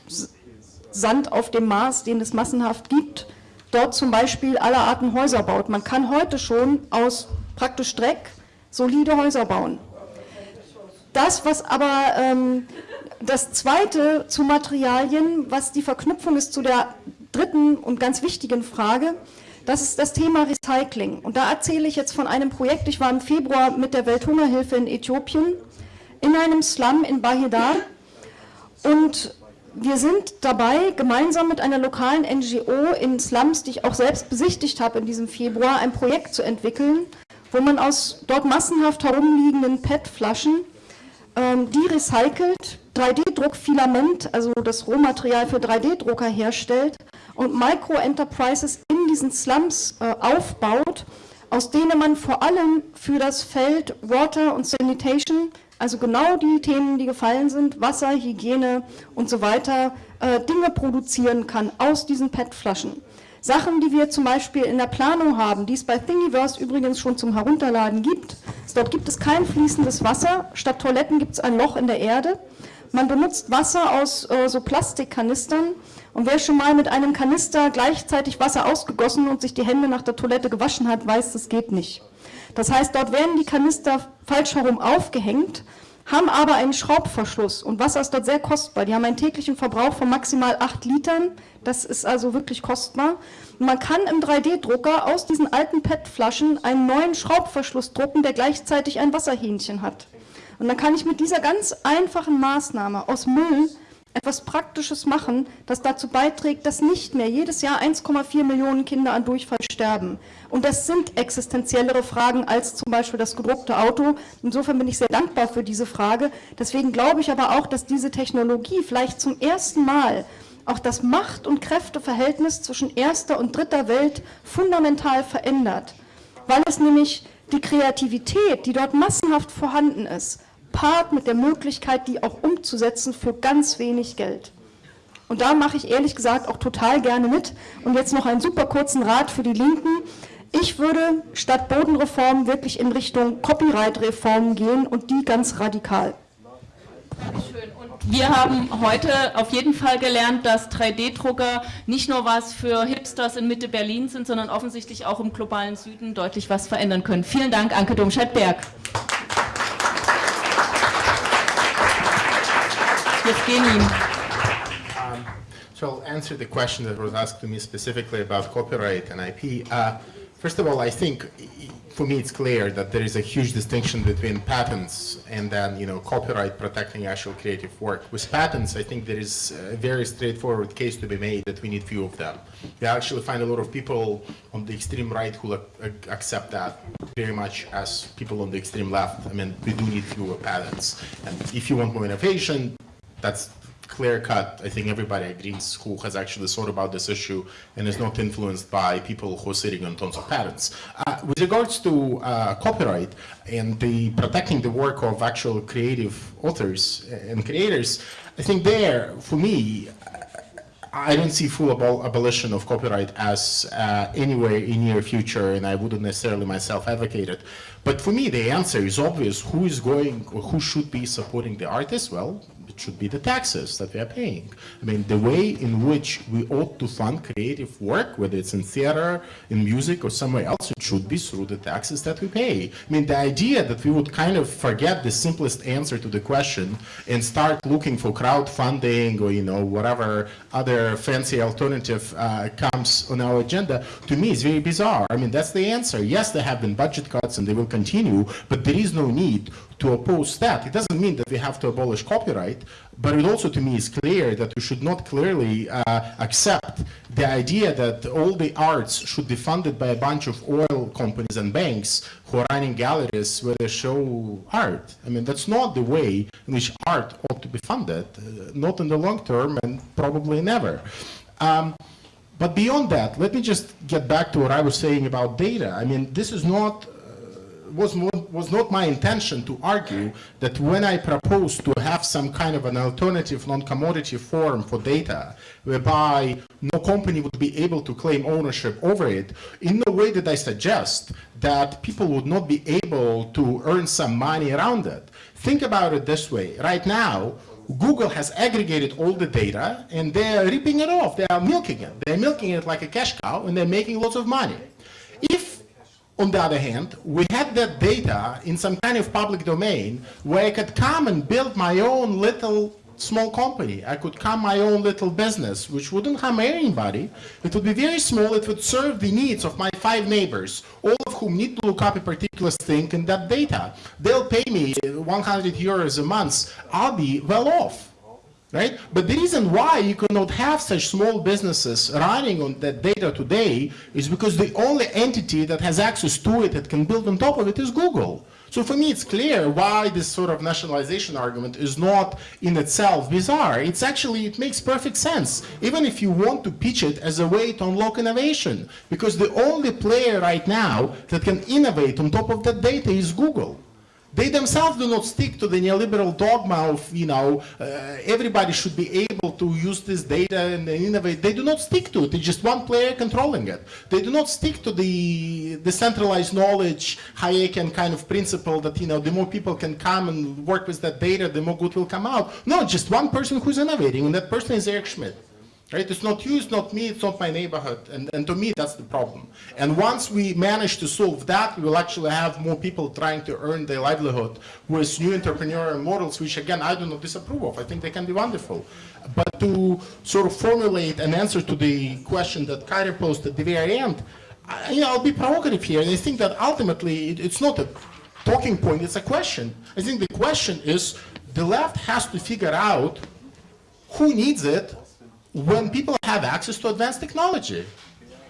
Sand auf dem Mars, den es massenhaft gibt, dort zum Beispiel aller Arten Häuser baut. Man kann heute schon aus praktisch Dreck solide Häuser bauen. Das, was aber ähm, das Zweite zu Materialien, was die Verknüpfung ist zu der dritten und ganz wichtigen Frage, das ist das Thema Recycling. Und da erzähle ich jetzt von einem Projekt, ich war im Februar mit der Welthungerhilfe in Äthiopien in einem Slum in Bahidar und wir sind dabei, gemeinsam mit einer lokalen NGO in Slums, die ich auch selbst besichtigt habe in diesem Februar, ein Projekt zu entwickeln, wo man aus dort massenhaft herumliegenden PET-Flaschen die recycelt, 3D-Druckfilament, also das Rohmaterial für 3D-Drucker herstellt und Micro-Enterprises in diesen Slums äh, aufbaut, aus denen man vor allem für das Feld Water und Sanitation, also genau die Themen, die gefallen sind, Wasser, Hygiene und so weiter, äh, Dinge produzieren kann aus diesen PET-Flaschen. Sachen, die wir zum Beispiel in der Planung haben, die es bei Thingiverse übrigens schon zum Herunterladen gibt. Dort gibt es kein fließendes Wasser, statt Toiletten gibt es ein Loch in der Erde. Man benutzt Wasser aus äh, so Plastikkanistern und wer schon mal mit einem Kanister gleichzeitig Wasser ausgegossen und sich die Hände nach der Toilette gewaschen hat, weiß, das geht nicht. Das heißt, dort werden die Kanister falsch herum aufgehängt haben aber einen Schraubverschluss und Wasser ist dort sehr kostbar. Die haben einen täglichen Verbrauch von maximal 8 Litern, das ist also wirklich kostbar. Und man kann im 3D-Drucker aus diesen alten PET-Flaschen einen neuen Schraubverschluss drucken, der gleichzeitig ein Wasserhähnchen hat. Und dann kann ich mit dieser ganz einfachen Maßnahme aus Müll etwas Praktisches machen, das dazu beiträgt, dass nicht mehr jedes Jahr 1,4 Millionen Kinder an Durchfall sterben. Und das sind existenziellere Fragen als zum Beispiel das gedruckte Auto. Insofern bin ich sehr dankbar für diese Frage. Deswegen glaube ich aber auch, dass diese Technologie vielleicht zum ersten Mal auch das Macht- und Kräfteverhältnis zwischen erster und dritter Welt fundamental verändert, weil es nämlich die Kreativität, die dort massenhaft vorhanden ist, paart mit der Möglichkeit, die auch umzusetzen für ganz wenig Geld. Und da mache ich ehrlich gesagt auch total gerne mit. Und jetzt noch einen super kurzen Rat für die Linken. Ich würde statt Bodenreform wirklich in Richtung Copyright-Reform gehen und die ganz radikal. Dankeschön. Und wir haben heute auf jeden Fall gelernt, dass 3D-Drucker nicht nur was für Hipsters in Mitte Berlin sind, sondern offensichtlich auch im globalen Süden deutlich was verändern können. Vielen Dank, Anke Domscheit-Berg. Um, so I'll answer the question that was asked to me specifically about copyright and IP. Uh, first of all, I think for me it's clear that there is a huge distinction between patents and then you know copyright protecting actual creative work. With patents, I think there is a very straightforward case to be made that we need few of them. We actually find a lot of people on the extreme right who accept that very much as people on the extreme left. I mean, we do need fewer patents. And if you want more innovation, that's clear cut. I think everybody agrees who has actually thought about this issue and is not influenced by people who are sitting on tons of patents. Uh, with regards to uh, copyright and the protecting the work of actual creative authors and creators, I think there, for me, I don't see full abol abolition of copyright as uh, anywhere in near future, and I wouldn't necessarily myself advocate it. But for me, the answer is obvious. Who is going, or who should be supporting the artists? Well, should be the taxes that we are paying. I mean, the way in which we ought to fund creative work, whether it's in theater, in music, or somewhere else, it should be through the taxes that we pay. I mean, the idea that we would kind of forget the simplest answer to the question and start looking for crowdfunding or, you know, whatever other fancy alternative uh, comes on our agenda, to me is very bizarre. I mean, that's the answer. Yes, there have been budget cuts and they will continue, but there is no need to oppose that. It doesn't mean that we have to abolish copyright, but it also to me is clear that we should not clearly uh, accept the idea that all the arts should be funded by a bunch of oil companies and banks who are running galleries where they show art. I mean, that's not the way in which art ought to be funded, uh, not in the long term and probably never. Um, but beyond that, let me just get back to what I was saying about data. I mean, this is not was, was not my intention to argue that when I proposed to have some kind of an alternative non-commodity form for data, whereby no company would be able to claim ownership over it, in no way did I suggest that people would not be able to earn some money around it. Think about it this way. Right now, Google has aggregated all the data and they're ripping it off. They are milking it. They're milking it like a cash cow and they're making lots of money. On the other hand, we had that data in some kind of public domain where I could come and build my own little small company. I could come my own little business, which wouldn't harm anybody. It would be very small. It would serve the needs of my five neighbors, all of whom need to look up a particular thing in that data. They'll pay me 100 euros a month. I'll be well off. Right? But the reason why you cannot have such small businesses running on that data today is because the only entity that has access to it that can build on top of it is Google. So for me, it's clear why this sort of nationalization argument is not in itself bizarre. It's actually, it makes perfect sense, even if you want to pitch it as a way to unlock innovation, because the only player right now that can innovate on top of that data is Google. They themselves do not stick to the neoliberal dogma of, you know, uh, everybody should be able to use this data and innovate. They do not stick to it. It's just one player controlling it. They do not stick to the decentralized knowledge Hayekian kind of principle that, you know, the more people can come and work with that data, the more good will come out. No, just one person who's innovating, and that person is Eric Schmidt. Right? It's not you, it's not me, it's not my neighborhood. And, and to me, that's the problem. And once we manage to solve that, we will actually have more people trying to earn their livelihood with new entrepreneurial models, which again, I do not disapprove of. I think they can be wonderful. But to sort of formulate an answer to the question that Kyrie posed at the very end, I, you know, I'll be provocative here. And I think that ultimately, it, it's not a talking point, it's a question. I think the question is, the left has to figure out who needs it when people have access to advanced technology.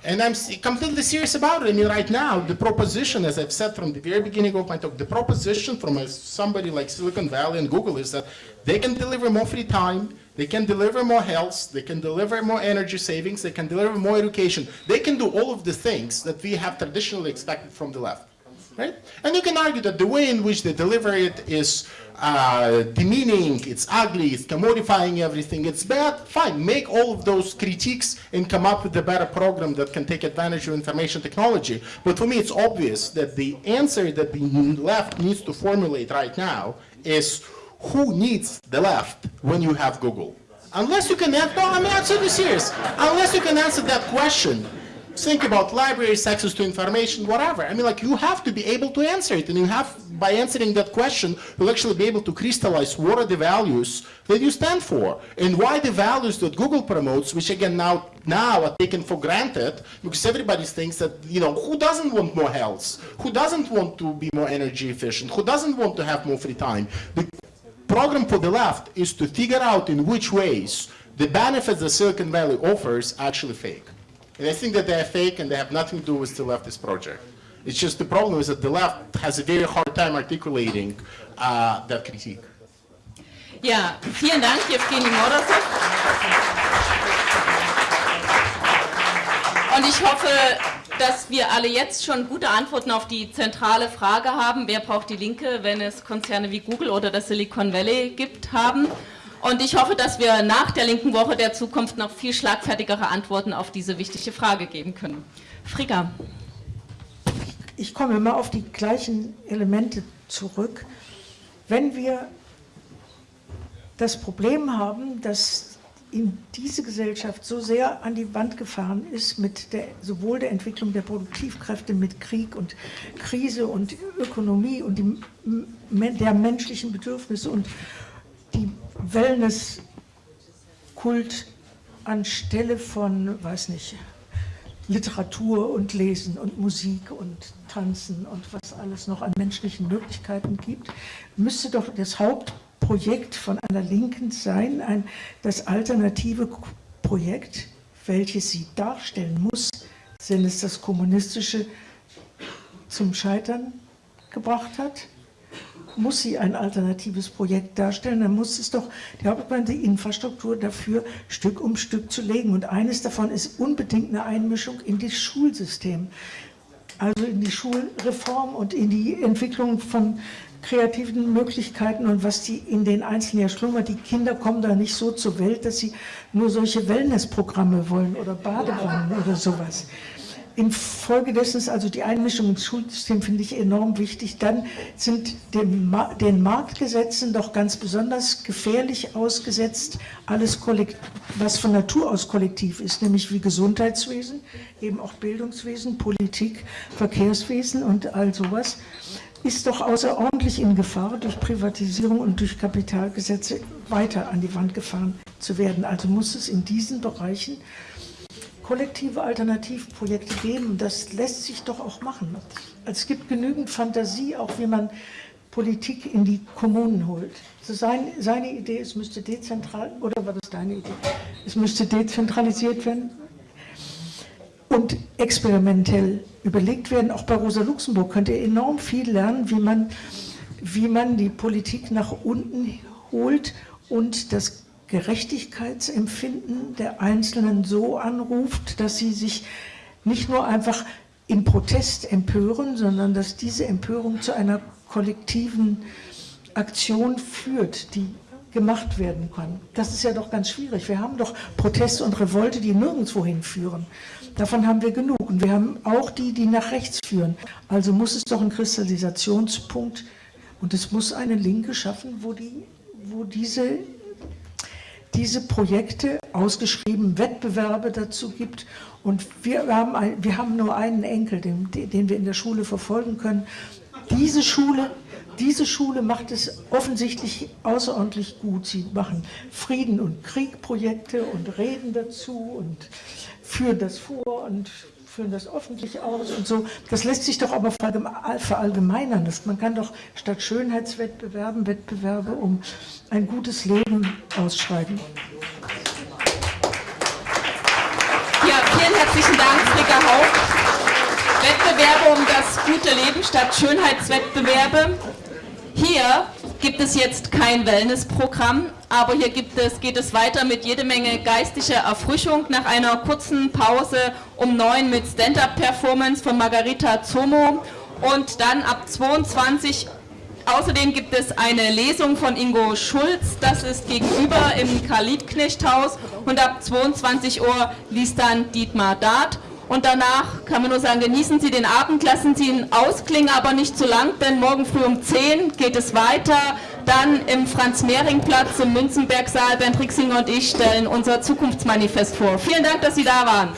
And I'm completely serious about it. I mean, right now, the proposition, as I've said from the very beginning of my talk, the proposition from a, somebody like Silicon Valley and Google is that they can deliver more free time, they can deliver more health, they can deliver more energy savings, they can deliver more education. They can do all of the things that we have traditionally expected from the left. Right? And you can argue that the way in which they deliver it is uh, demeaning, it's ugly, it's commodifying everything, it's bad, fine, make all of those critiques and come up with a better program that can take advantage of information technology. But for me, it's obvious that the answer that the left needs to formulate right now is who needs the left when you have Google? Unless you can answer, no, I'm absolutely serious. Unless you can answer that question, think about libraries, access to information, whatever. I mean, like, you have to be able to answer it, and you have, by answering that question, you'll actually be able to crystallize what are the values that you stand for, and why the values that Google promotes, which again now, now are taken for granted, because everybody thinks that, you know, who doesn't want more health? Who doesn't want to be more energy efficient? Who doesn't want to have more free time? The program for the left is to figure out in which ways the benefits that Silicon Valley offers actually fake. And I think that they are fake and they have nothing to do with the leftist project. It's just the problem is that the left has a very hard time articulating uh, that critique. Ja, vielen Dank, Evgeny Morozov. Und ich hoffe, dass wir alle jetzt schon gute Antworten auf die zentrale Frage haben, wer braucht die Linke, wenn es Konzerne wie Google oder das Silicon Valley gibt, haben. Und ich hoffe, dass wir nach der linken Woche der Zukunft noch viel schlagfertigere Antworten auf diese wichtige Frage geben können. Frigga. Ich komme immer auf die gleichen Elemente zurück. Wenn wir das Problem haben, dass in diese Gesellschaft so sehr an die Wand gefahren ist mit der, sowohl der Entwicklung der Produktivkräfte mit Krieg und Krise und Ökonomie und die, der menschlichen Bedürfnisse und die Wellness-Kult anstelle von, weiß nicht, Literatur und Lesen und Musik und Tanzen und was alles noch an menschlichen Möglichkeiten gibt, müsste doch das Hauptprojekt von einer Linken sein, ein, das alternative Projekt, welches sie darstellen muss, wenn es das Kommunistische zum Scheitern gebracht hat muss sie ein alternatives Projekt darstellen, dann muss es doch die Hauptbahn die Infrastruktur dafür Stück um Stück zu legen. Und eines davon ist unbedingt eine Einmischung in das Schulsystem, also in die Schulreform und in die Entwicklung von kreativen Möglichkeiten und was die in den Einzelnen ja schlummert. Die Kinder kommen da nicht so zur Welt, dass sie nur solche Wellnessprogramme wollen oder Badewannen oder sowas. Infolgedessen ist also die Einmischung ins Schulsystem, finde ich enorm wichtig. Dann sind den, Ma den Marktgesetzen doch ganz besonders gefährlich ausgesetzt, alles, was von Natur aus kollektiv ist, nämlich wie Gesundheitswesen, eben auch Bildungswesen, Politik, Verkehrswesen und all sowas, ist doch außerordentlich in Gefahr, durch Privatisierung und durch Kapitalgesetze weiter an die Wand gefahren zu werden. Also muss es in diesen Bereichen kollektive Alternativprojekte geben. Das lässt sich doch auch machen. Es gibt genügend Fantasie, auch wie man Politik in die Kommunen holt. Also sein, seine Idee, es müsste dezentral, oder war das deine Idee? Es müsste dezentralisiert werden und experimentell überlegt werden. Auch bei Rosa Luxemburg könnt ihr enorm viel lernen, wie man, wie man die Politik nach unten holt und das Gerechtigkeitsempfinden der Einzelnen so anruft, dass sie sich nicht nur einfach im Protest empören, sondern dass diese Empörung zu einer kollektiven Aktion führt, die gemacht werden kann. Das ist ja doch ganz schwierig. Wir haben doch Proteste und Revolte, die nirgendwo hinführen. Davon haben wir genug. Und wir haben auch die, die nach rechts führen. Also muss es doch einen Kristallisationspunkt und es muss eine Linke schaffen, wo, die, wo diese diese Projekte ausgeschrieben, Wettbewerbe dazu gibt. Und wir haben, ein, wir haben nur einen Enkel, den, den wir in der Schule verfolgen können. Diese Schule, diese Schule macht es offensichtlich außerordentlich gut. Sie machen Frieden- und Kriegprojekte und reden dazu und führen das vor und führen das öffentlich aus und so. Das lässt sich doch aber verallgemeinern. Man kann doch statt Schönheitswettbewerben Wettbewerbe um ein gutes Leben ausschreiben. Ja, vielen herzlichen Dank, Fricka Haupt. Wettbewerbe um das gute Leben statt Schönheitswettbewerbe. Hier gibt es jetzt kein Wellnessprogramm, aber hier es, geht es weiter mit jede Menge geistiger Erfrischung nach einer kurzen Pause um neun mit Stand-Up-Performance von Margarita Zomo und dann ab 22 Außerdem gibt es eine Lesung von Ingo Schulz, das ist gegenüber im Karl-Liebknecht-Haus und ab 22 Uhr liest dann Dietmar Dart. Und danach kann man nur sagen, genießen Sie den Abend, lassen Sie ihn ausklingen, aber nicht zu lang, denn morgen früh um 10 geht es weiter. Dann im Franz-Mehring-Platz im Münzenberg-Saal. Bernd Rixinger und ich stellen unser Zukunftsmanifest vor. Vielen Dank, dass Sie da waren.